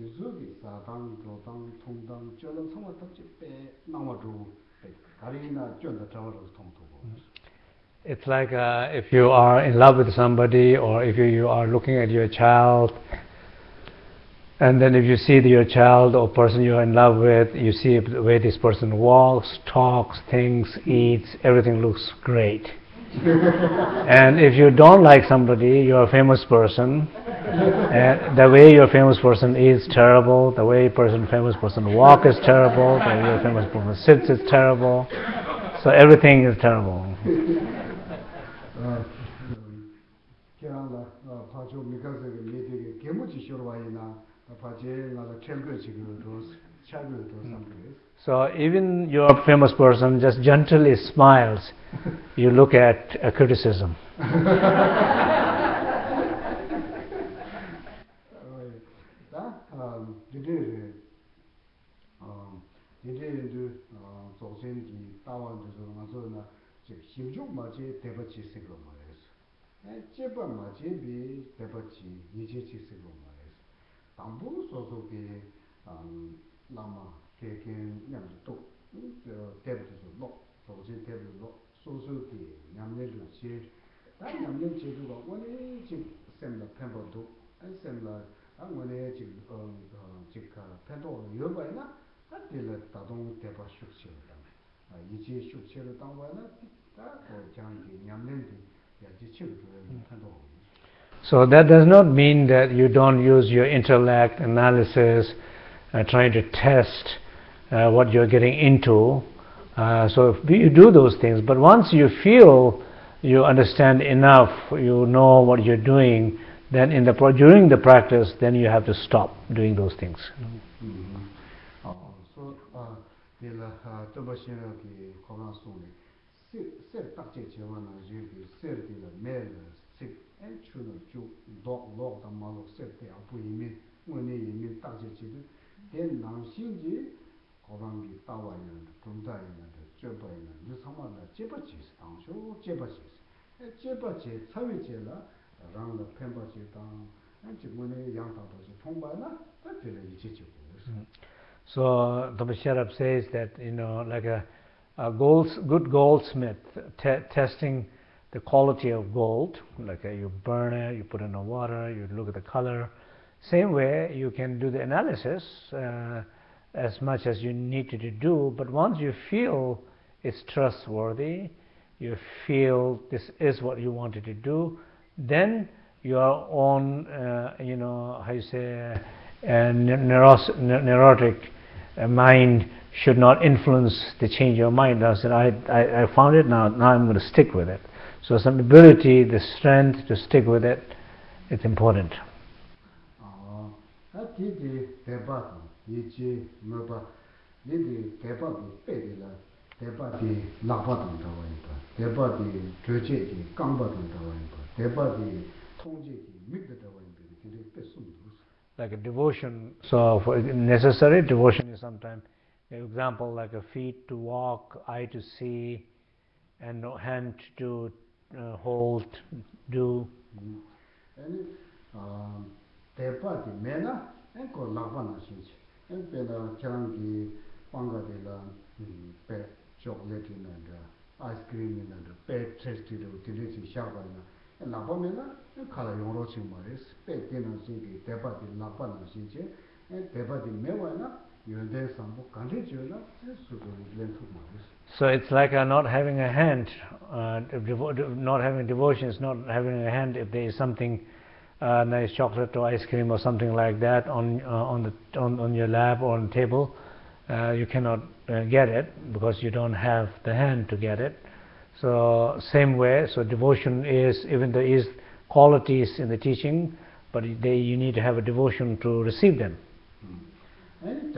유족이 사당 도당 통당 쫄람 삼마탐지 빼 나와도 가리나 쫄다 잡아서 통통고 It's like uh, if you are in love with somebody or if you, you are looking at your child and then if you see your child or person you're in love with, you see the way this person walks, talks, thinks, eats, everything looks great. and if you don't like somebody, you're a famous person, and the way your famous person is terrible, the way person famous person walk is terrible, the way your famous person sits is terrible, so everything is terrible. So even your famous person just gently smiles, you look at a criticism. 당부 소소게 라마 개개 냠도 대부도 뭐 소지 대부도 소소게 냠내도 지 냠내 제도가 원래 지 셈다 펜버도 셈다 아무네 지 어, 지카 펜도 여바이나 하딜 다동 대바 숙시다 아 이제 숙시를 당와나 다 장기 냠내도 야지 치고 펜도 So that does not mean that you don't use your intellect, analysis, uh, trying to test uh, what you're getting into. Uh, so you do those things, but once you feel you understand enough, you know what you're doing, then in the during the practice, then you have to stop doing those things. Mm-hmm. so, āi chū nō chū lōk lōk tā mā lōk sēp tē āpū yīmē, ngō nē yīmē tāk chē chē tē, tē nāng shīng jī kōrāng kī tāwā yā nā, tūndā yā nā, chē bā yā nā, nī sāma nā chē bā chē sī tāng shō, chē bā chē sī. chē bā chē, tsā wē chē lā, rāng lā pēn bā chē tāng, chī ngō nē yāng tā tō chē tōng bā nā, tā pē lā yī chē chē kō So the Basharab says that, you know, like a, a goals, good goldsmith testing the quality of gold, like uh, you burn it, you put it in the water, you look at the color. Same way you can do the analysis uh, as much as you need to do, but once you feel it's trustworthy, you feel this is what you wanted to do, then your own, uh, you know, how you say, uh, neuros- neurotic uh, mind should not influence the change of mind. I said, I, I, I found it now, now I'm going to stick with it. So some ability, the strength to stick with it, it's important. Like a devotion, so for necessary devotion is sometimes, example like a feet to walk, eye to see, and hand to uh, hold, do. Ani uh, tepa di mena, an ko lakpa na shinchi. An pe la kirangi panga di la pe chocolate ina dra, ice cream ina dra, pe tres di dra, di dra si shakwa ina. Lakpa mena, kala yongro ching maris, pe di na shingi, tepa di lakpa na shinchi. Tepa di mewa ina, So it's like not having a hand, uh, not having devotions, not having a hand if there is something uh, nice chocolate or ice cream or something like that on uh, on the on, on your lap or on the table, uh, you cannot uh, get it because you don't have the hand to get it. So same way, so devotion is even there is qualities in the teaching, but they, you need to have a devotion to receive them. Mm.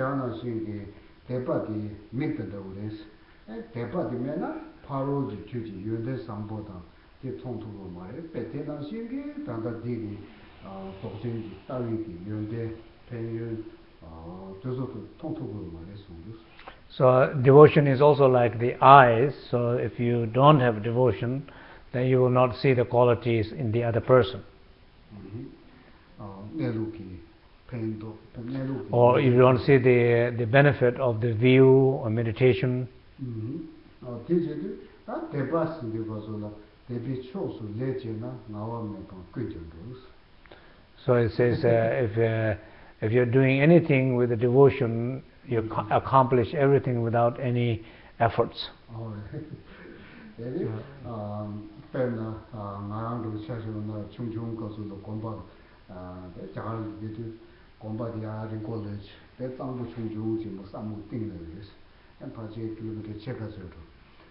대파 되면은 바로 주지 유대 상보다 이 통통으로 말해 배태난 신기 단다 디기 어 독생지 따위기 유대 폐유 어 저서도 통통으로 말해 So devotion is also like the eyes. So if you don't have devotion, then you will not see the qualities in the other person. Or if you want to see the, the benefit of the view or meditation. So it says uh, if, uh, if you're doing anything with the devotion, you accomplish everything without any efforts. gomba diya rinko lechi, pe tsangpo chung yung chi mo samu ting le yus, en pache kilomita cheka zoro.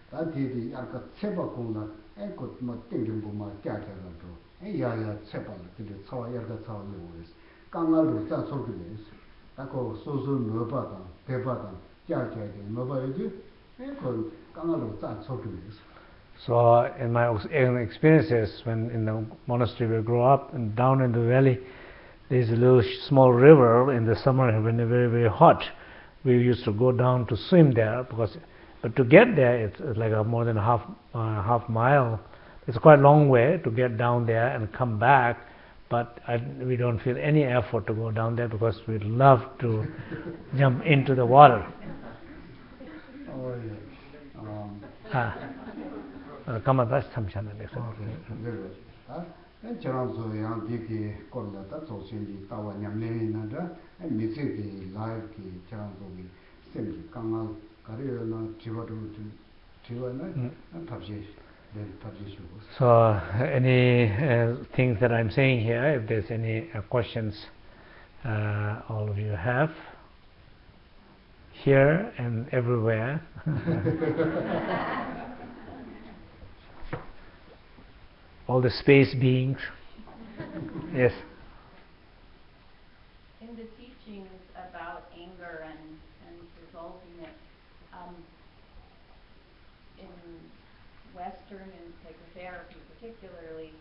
Ta didi yarka tsepa kong la, en kot ma ting rinpo ma kya kya la zoro, en ya ya tsepa la, dili tsawa yarka tsawa le yus, kanga lu tsa tsorki le yus, tako so so noba tang, pepa tang, kya kya kya noba yuji, en kot kanga lu tsa tsorki le yus. So in my experiences when in the monastery we grow up and down in the valley, there's a little small river in the summer when it's very very hot. we used to go down to swim there because but to get there it's, it's like a more than a half uh, half mile. It's quite a long way to get down there and come back but I, we don't feel any effort to go down there because we love to jump into the water. Oh yeah. Um ha uh, jirāṅ sūyāṅ dīkī kōrdā tā tsōsīṅ tāwā ñamlēyī nā rā mīsī kī lāyī kī jirāṅ sūyī sēm kī kāngā kārī nā tīvā rū tīvā nā tāpshī tāpshī shūgō So any uh, things that I'm saying here if there's any uh, questions uh, all of you have here and everywhere. all the space beings. yes. In the teachings about anger and, and resolving it, um, in Western and psychotherapy particularly,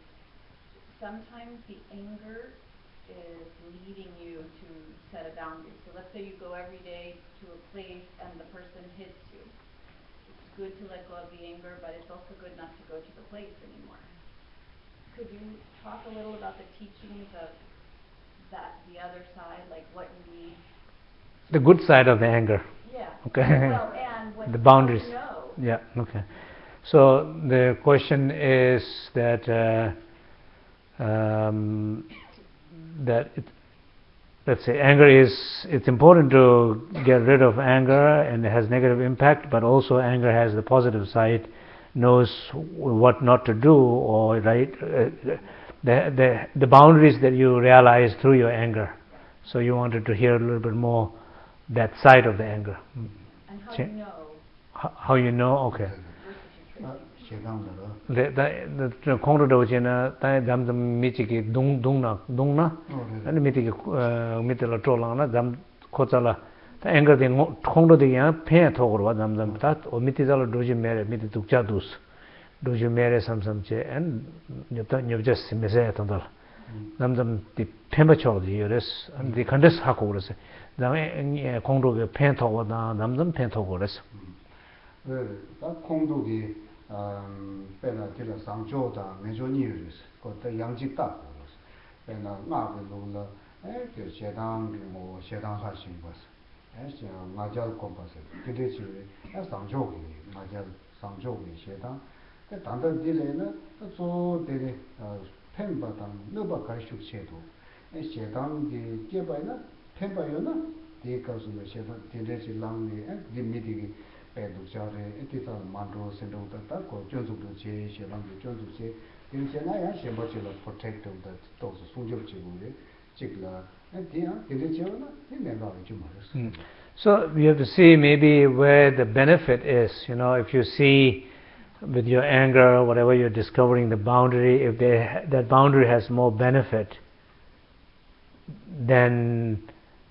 sometimes the anger is leading you to set a boundary. So let's say you go every day to a place and the person hits you. It's good to let go of the anger, but it's also good not to go to the place anymore. Could you talk a little about the teachings of that, the other side, like what you need? The good side of the anger. Yeah. Okay. Well, The boundaries. know. Yeah, okay. So the question is that uh, um, that it, let's say anger is it's important to get rid of anger and it has negative impact, but also anger has the positive side, knows what not to do or right uh, the the the boundaries that you realize through your anger. So you wanted to hear a little bit more that side of the anger. Mm. and how Ch you know? How, how you know? Okay. Le da da kong ro do chen na ta dam dam mi chi ki dung dung na dung na? Oh, Ani mi ti ki uh, mi ti la tro la na dam kho cha la. ta eng de ngo kong ro de ya phe tho go wa dam dam ta o mi ti za la do ji mere mi ti duk cha dus do ji mere sam sam che en nyo ta nyo jes me se ta dal dam dam ti phe ba cho ji yores an di kan des ha ko res dam e kong ro ge phe tho wa da dam dam phe tho go res 다 공독이 음 배나 길어 상조다 메조니르스 그때 양직다 배나 나게 놀라 에그 제당 뭐 제당 하신 것을 에스 āsī ngājāl kōmpāsī, kīdē chīvē, ā sāngchōgī, ngājāl sāngchōgī shētāng, tā tāndā dīlē nā, tā tsō dēlē pēmbā tāng, nōpa kārshūk shētō, ā shētāng dī jēbā nā, pēmbā yō nā, dī kāsū nā shētāng, dīlē chī lāng nī, ā dī mī dī kī pēdūk chā rē, ā tī tā māntō, sēntō tā, tā kō chōnsūk dō chē, shē lāng dī chōnsūk chē, dī chē nā yā shēmbā chī lā protect tō tā tō sō sūngyab chē gō rē, chik lā, tē yā, tēn chē wā nā, tē mē rā wā chū mā rē sō. So we have to see maybe where the benefit is. You know, if you see with your anger, whatever you're discovering the boundary, if they, that boundary has more benefit than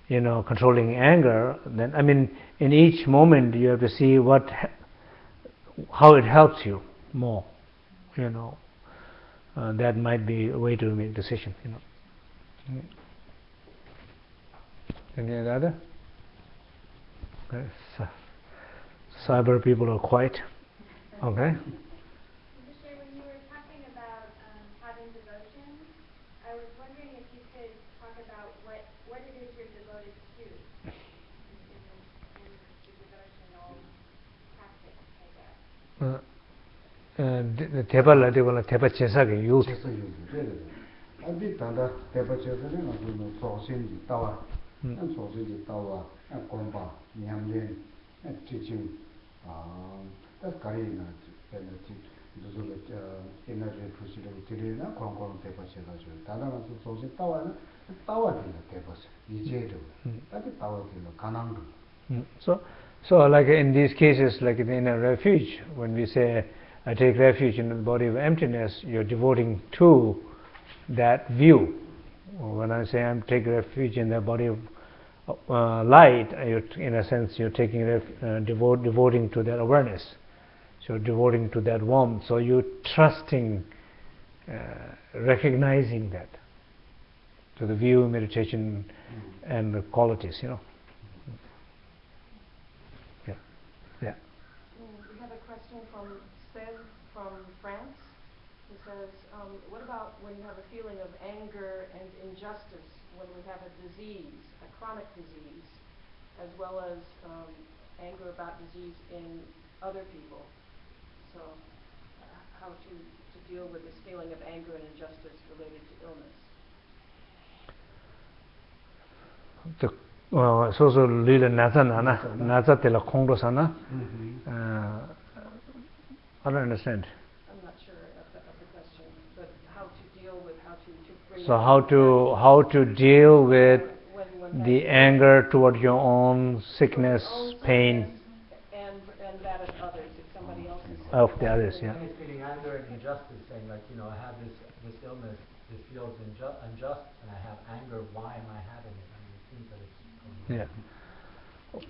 you know controlling anger, then I mean, in each moment you have to see what, how it helps you more. You know, uh, that might be a way to make decision. You know. Any Cyber people are quiet. Okay. 대발 라디오나 대발 제사게 요. 아비 단다 대발 제사는 아주 소신이 따와. the devotional practice, I guess. 어, 어, 대발라 되거나 대발 제사게 유 chesa yu yu, re re re. Adi tanda tepa chesa re nga tu no sosin ji tawa, Mm. an sosin ji tawa, an gomba, nyam len, an teaching, tas kari na, pena ti, duzu le, ina re fusi le, tiri na kong kong tepa chesa ju. Tanda nga tu sosin tawa na, tawa di na tepa se, ije ru. Mm. Adi tawa di na kanang ru. Mm. So, so like in these cases, like in a refuge, when we say, I take refuge in the body of emptiness, you're devoting to that view. Or when I say I'm taking refuge in the body of uh, light, uh, in a sense, you're taking uh, devote, devoting to that awareness. So you're devoting to that warmth. So you're trusting, uh, recognizing that to the view, meditation, and the qualities. You know. Yeah. Yeah. We have a question from Seb from France, who says, um, what about when you have a feeling of anger and injustice, when we have a disease, chronic disease, as well as um, anger about disease in other people? So, uh, how to, to deal with this feeling of anger and injustice related to illness? the so so lila nasa nana nasa tela kongro sana Mhm. uh, I don't understand I'm not sure of the, of the question, but how to deal with, how to, to bring. so how to how to deal with when, when the anger toward your own sickness own pain And, and that of others, if somebody else is. of the others yeah He's feeling anger and injustice, saying like, you know, I have this, this illness, this feels inju- unjust, and I have anger, why am I having it? I mean, it seems that it's. yeah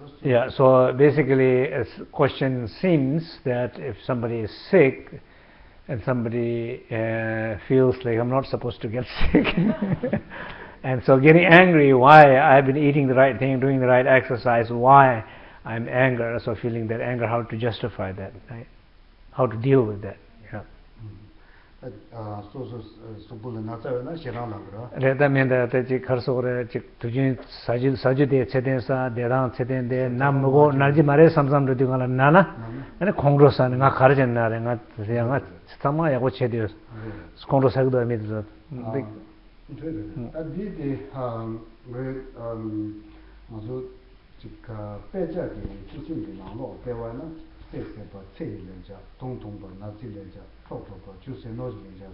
Those- yeah so basically a s- question seems that if somebody is sick and somebody uh, feels like I'm not supposed to get sick And so getting angry, why I've been eating the right thing, doing the right exercise, why I'm angry, so feeling that anger, how to justify that, right? How to deal with that. Yeah. Reta menda te chik kharso gore chik tujin sajil saju de cheten sa derang cheten de nam mugo narji mare samsam de dingala nana ane khongro sa nga kharjen na re nga nga sama yago chedios khongro sa do mi 디디 아왜 아주 지가 빼자기 기준이 나로 배워나 세세버 체일len자 동동버 나질len자 토토버 주세 노질len자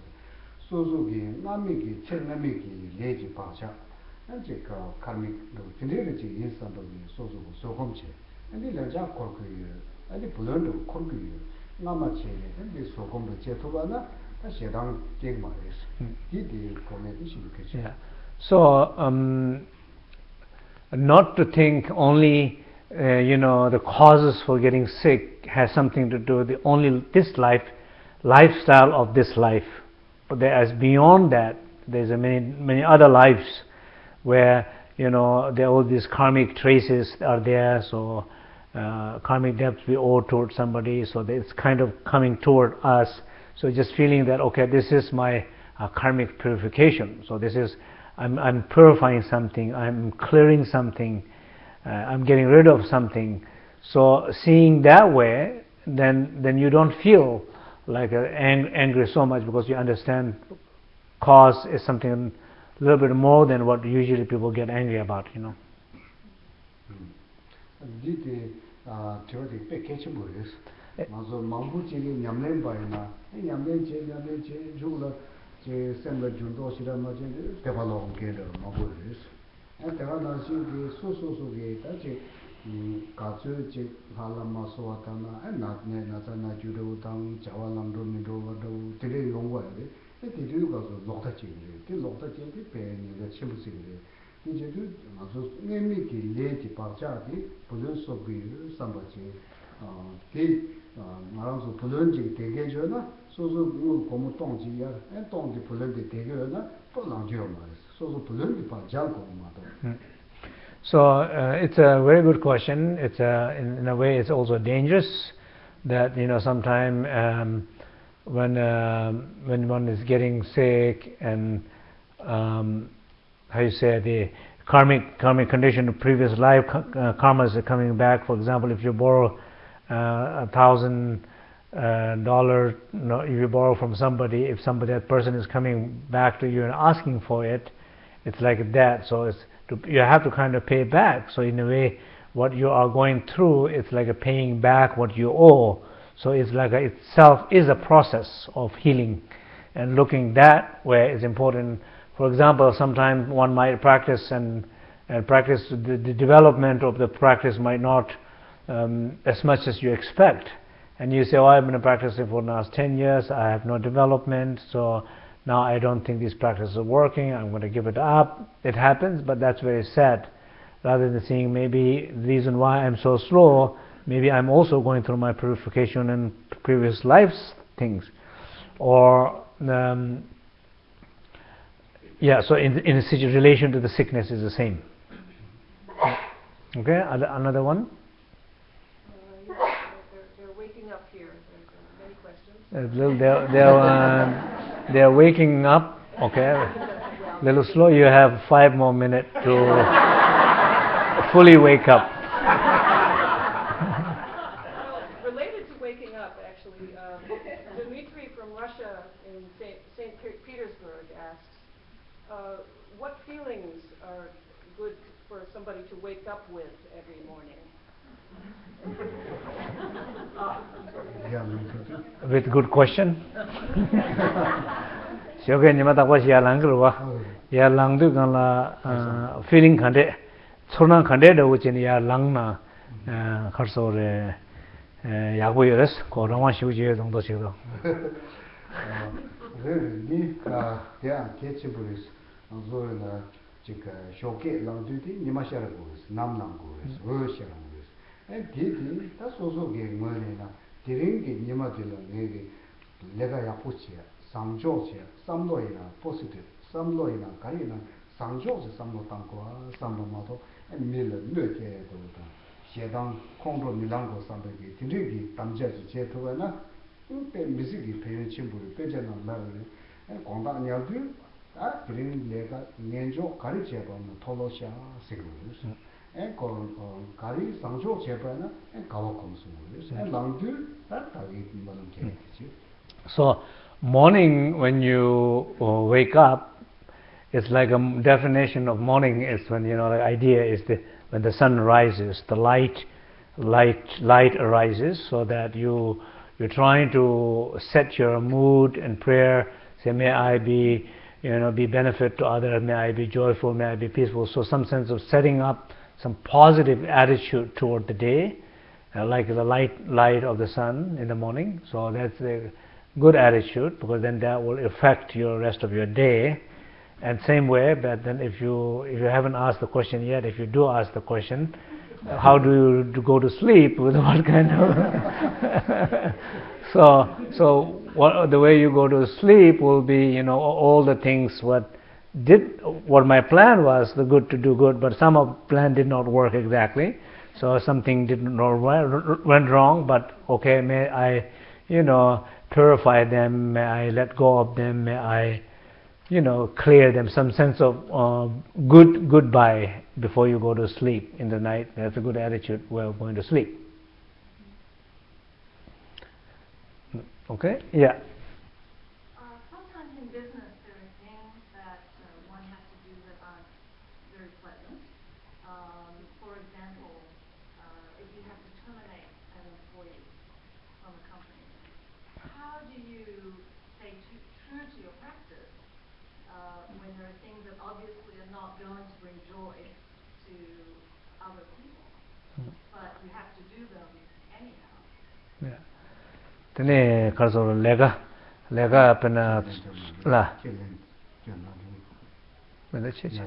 소소기 남미기 쳇남미기 레지 바샤 안제가 카믹 진리르지 인산도기 소소고 소금체 아니 렌자 코르크이 아니 불런도 코르크이 나마체레 근데 소금도 제토바나 Yeah. So, um, not to think only, uh, you know, the causes for getting sick has something to do with the only this life, lifestyle of this life. But as beyond that, there's a many many other lives where you know there all these karmic traces are there. So, uh, karmic debts we owe toward somebody. So it's kind of coming toward us so just feeling that okay this is my uh, karmic purification. So this is I'm, I'm purifying something I'm clearing something uh, I'm getting rid of something. So seeing that way then then you don't feel like uh, ang- angry so much because you understand cause is something a little bit more than what usually people get angry about you know. 디 디 아 저기 백해치 모르겠어 에. 맞아 망부지기 냠낸 바이나 냠낸 제 냠낸 제 죽을 제 생각 준도 시라 맞지 대발로 게더 망부르스 에 내가 나시기 소소소게 다지 음 가츠 제 할라마 소와타나 에 나네 나타나 주도 당 자와랑도 미도 와도 되게 용과에 에 되게 가서 녹다 찍이 그 녹다 찍이 배니가 침부지기 이제 그 아주 내미기 레지 박자기 불은 속이 삼바지 어그 말아서 불은지 되게 줘나 소소 뭐 고무 똥지야 에 똥지 불은지 되게나 불랑지요 말이야 소소 불은지 박자고 말도 So uh, it's a very good question. It's a, in, in a way it's also dangerous that you know sometime um, when um when one is getting sick and um, how you say the karmic karmic condition of previous life ka- uh, karmas are coming back. For example, if you borrow uh, a thousand uh, dollar, no, if you borrow from somebody, if somebody that person is coming back to you and asking for it, it's like that. So it's to, you have to kind of pay back. So in a way, what you are going through, it's like a paying back what you owe. So it's like a, itself is a process of healing, and looking that way is important. For example, sometimes one might practice and and practice the, the development of the practice might not um, as much as you expect. And you say, "Oh, I've been practicing for the last 10 years. I have no development, so now I don't think these practices are working. I'm going to give it up." It happens, but that's very sad. Rather than seeing maybe the reason why I'm so slow, maybe I'm also going through my purification and previous lives things, or um, yeah. So in in relation to the sickness is the same. Okay, another one. Uh, yes, they're, they're waking up here. There's uh, many questions. Uh, little- They're, they're, uh, they're waking up. Okay, little slow. You have five more minutes to fully wake up. with good question. Shoge ni mata kwa ya lang wa. Ya lang du gan la uh, feeling khande chona khande de wo chen ya lang na uh, khar so re uh, ya go yores ko ra wa shu je dong do che do. Ni ka ya ke chi bu is zo na chi ka shoge lang du di ni ma sha ra go nam nam go go sha ra go e eh, di di ta so so ge mo ni na. 디디 다 소소게 뭐네나. 디링게 니마들로 내게 내가 약포치야. 상조치야. 삼로이나 포지티브. 삼로이나 가이나 상조치 삼로 땅고 삼로마도 에 밀을 뇌게 도다. 제당 콩도 밀랑고 삼백이 딘디기 담제지 제토가나 때 미식이 배운 친구를 빼잖아 말을 공다 냐도 아 그린 내가 년조 가르쳐 보면 토로샤 세고스 에코 가리 상조 제바나 에 가와 콤스고스 에 랑드 아 다리 뭐는 게지 So morning when you uh, wake up it's like a m- definition of morning is when you know the idea is the when the sun rises the light light light arises so that you you're trying to set your mood and prayer say may i be you know be benefit to others may i be joyful may i be peaceful so some sense of setting up some positive attitude toward the day uh, like the light light of the sun in the morning. So that's a good attitude because then that will affect your rest of your day. And same way but then if you if you haven't asked the question yet if you do ask the question uh, how do you go to sleep with what kind of so so what the way you go to sleep will be you know all the things what did what my plan was the good to do good but some of plan did not work exactly. So something did not went went wrong but okay may i you know purify them may i let go of them may i you know clear them some sense of uh, good goodbye before you go to sleep in the night. That's a good attitude while going to sleep. Okay? Yeah tene karso lega lega pena la. Mena che che.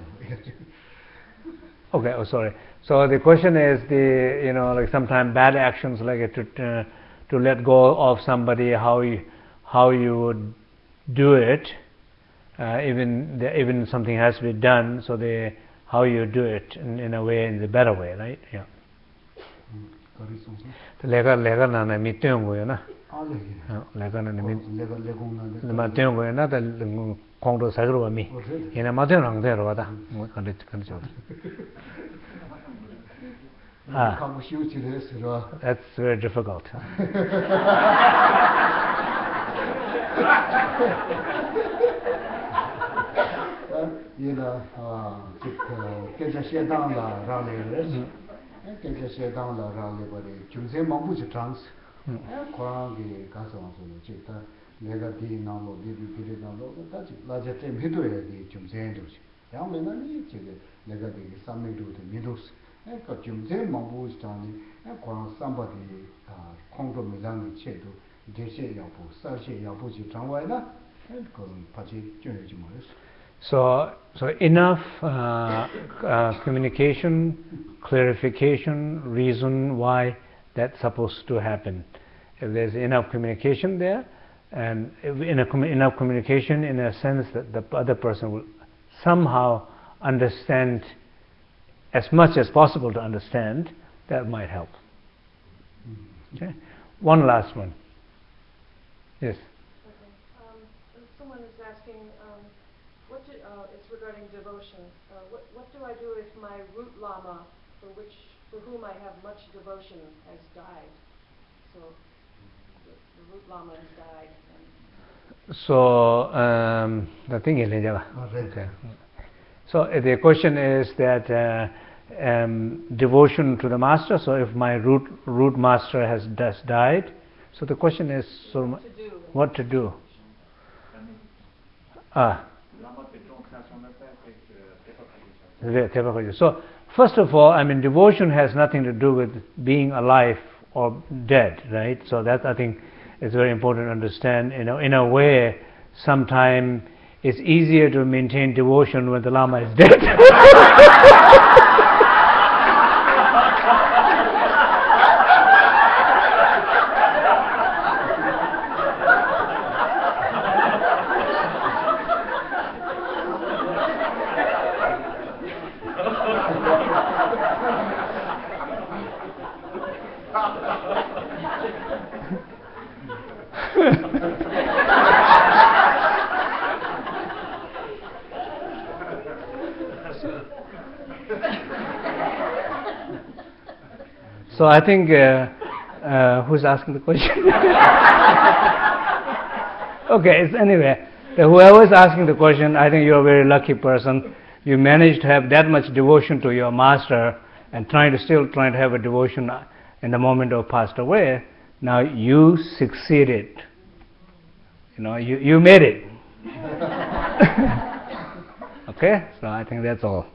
Okay oh sorry. So the question is the you know like sometimes bad actions like to uh, to let go of somebody how you how you would do it uh, even the, even something has to be done so the how you do it in, in a way in the better way right? Yeah. ᱛᱮ ᱞᱮᱜᱟ ᱞᱮᱜᱟ ᱱᱟᱱᱟ ᱢᱤᱛᱮᱝ ᱜᱚᱭᱚ ᱱᱟ na mi tyen go na 알레기 lega na mi 내가 내공난데 ma tyen go na da kong do sa gro ba mi ina ma tyen rang de ro da mo kan de kan jo 아. 가고 쉬우지를 했으라 that's very difficult 얘가 아 지금 계좌 세당라 라레를 계좌 세당라 라레 버리 중세 망부지 트랜스 과기 가서 와서 지다 내가 디 나로 디디 디디 나로 다지 라제 때 미도에 디 중세도 양면은 지금 내가 디 삼미도도 미도스 그 중세 망부지 장이 과 삼바디 아 콩도 미장의 체도 대세 야부 사세 야부지 장와이나 그 같이 줘야지 뭐였어 So, so enough uh, uh, communication, clarification, reason why that's supposed to happen. If there's enough communication there, and if in a commu- enough communication in a sense that the other person will somehow understand as much as possible to understand, that might help. Okay. One last one. Yes. Okay. Um, someone is asking, um, what uh, it's regarding devotion. Uh, what, what do I do if my root lama, for which, for whom I have much devotion, has died? So, root lama has died, So um, the thing is, Linjala. Okay. So uh, the question is that uh, um, devotion to the master. So if my root root master has just died, so the question is, so what to do? what to do? Ah. So first of all, I mean, devotion has nothing to do with being alive or dead, right? So that I think is very important to understand. You know, in a way, sometimes it's easier to maintain devotion when the lama is dead. I think uh, uh, who's asking the question? okay, it's anyway. Whoever is asking the question, I think you're a very lucky person. You managed to have that much devotion to your master and trying to still trying to have a devotion in the moment of passed away. Now you succeeded. You know, you, you made it. okay, so I think that's all.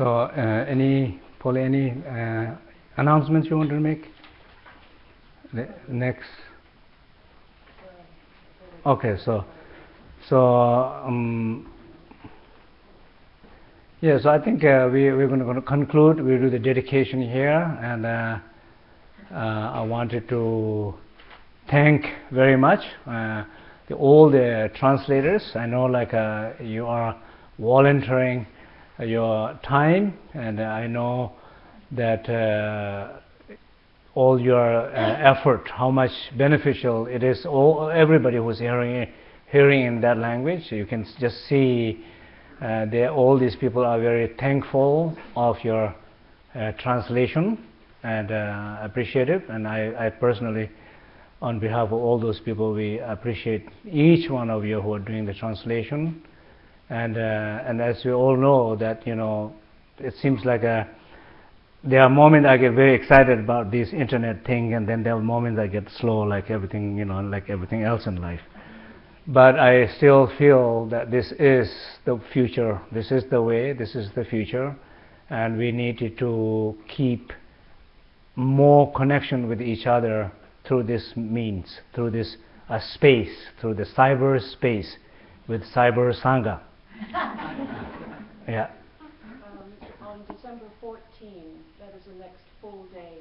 So, uh, any Paul, any uh, announcements you want to make? The next. Okay, so so um, yeah, so I think uh, we we're going to conclude. We do the dedication here, and uh, uh, I wanted to thank very much uh, the, all the translators. I know like you are volunteering your time, and I know that uh, all your uh, effort, how much beneficial it is. All everybody who's hearing hearing in that language, you can just see. Uh, all these people are very thankful of your uh, translation and uh, appreciative. And I, I, personally, on behalf of all those people, we appreciate each one of you who are doing the translation. And uh, and as we all know, that you know, it seems like a there are moments I get very excited about this internet thing, and then there are moments I get slow, like everything, you know, like everything else in life. But I still feel that this is the future. This is the way. This is the future, and we need to keep more connection with each other through this means, through this uh, space, through the cyber space, with cyber sangha. yeah. December 14, that is the next full day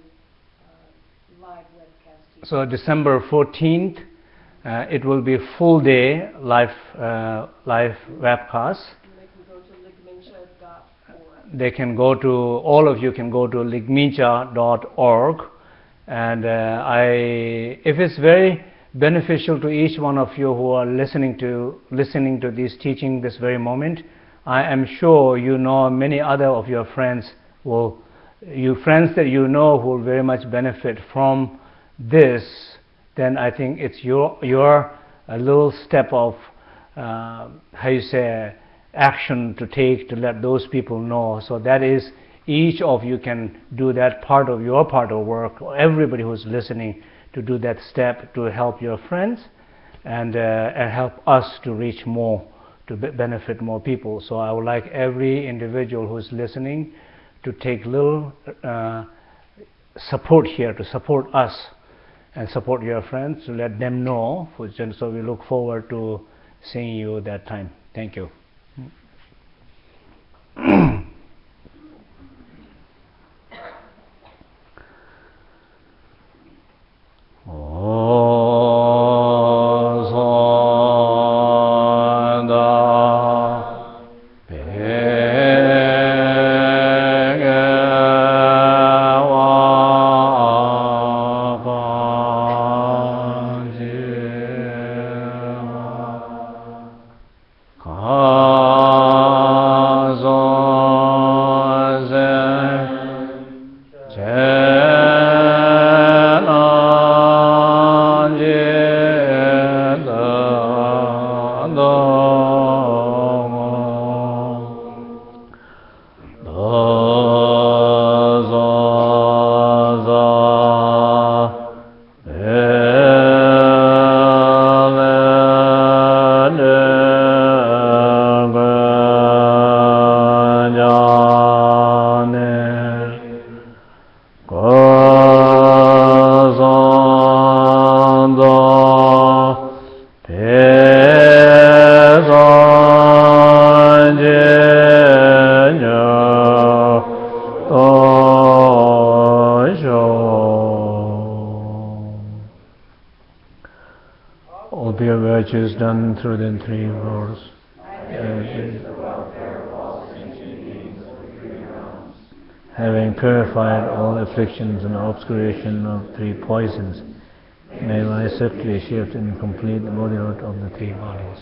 uh, live webcast. So December 14th, uh, it will be full day live uh, live webcast. They can go to ligmincha.org. They can go to all of you can go to ligmincha.org, and uh, I if it's very beneficial to each one of you who are listening to listening to this teaching this very moment I am sure you know many other of your friends will, you friends that you know who will very much benefit from this, then I think it's your, your a little step of, uh, how you say, action to take to let those people know. So that is, each of you can do that part of your part of work, everybody who's listening to do that step to help your friends and, uh, and help us to reach more to benefit more people. So I would like every individual who is listening to take little uh, support here, to support us and support your friends, to let them know. So we look forward to seeing you that time. Thank you. through the three worlds. having purified all afflictions and obscuration of three poisons, may I swiftly shift and complete the Buddhahood of the three bodies.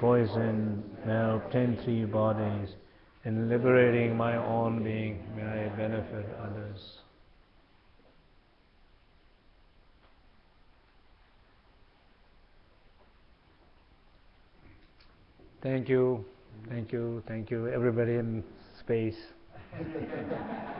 Poison, may I obtain three bodies. In liberating my own being, may I benefit others. Thank you, thank you, thank you, everybody in space.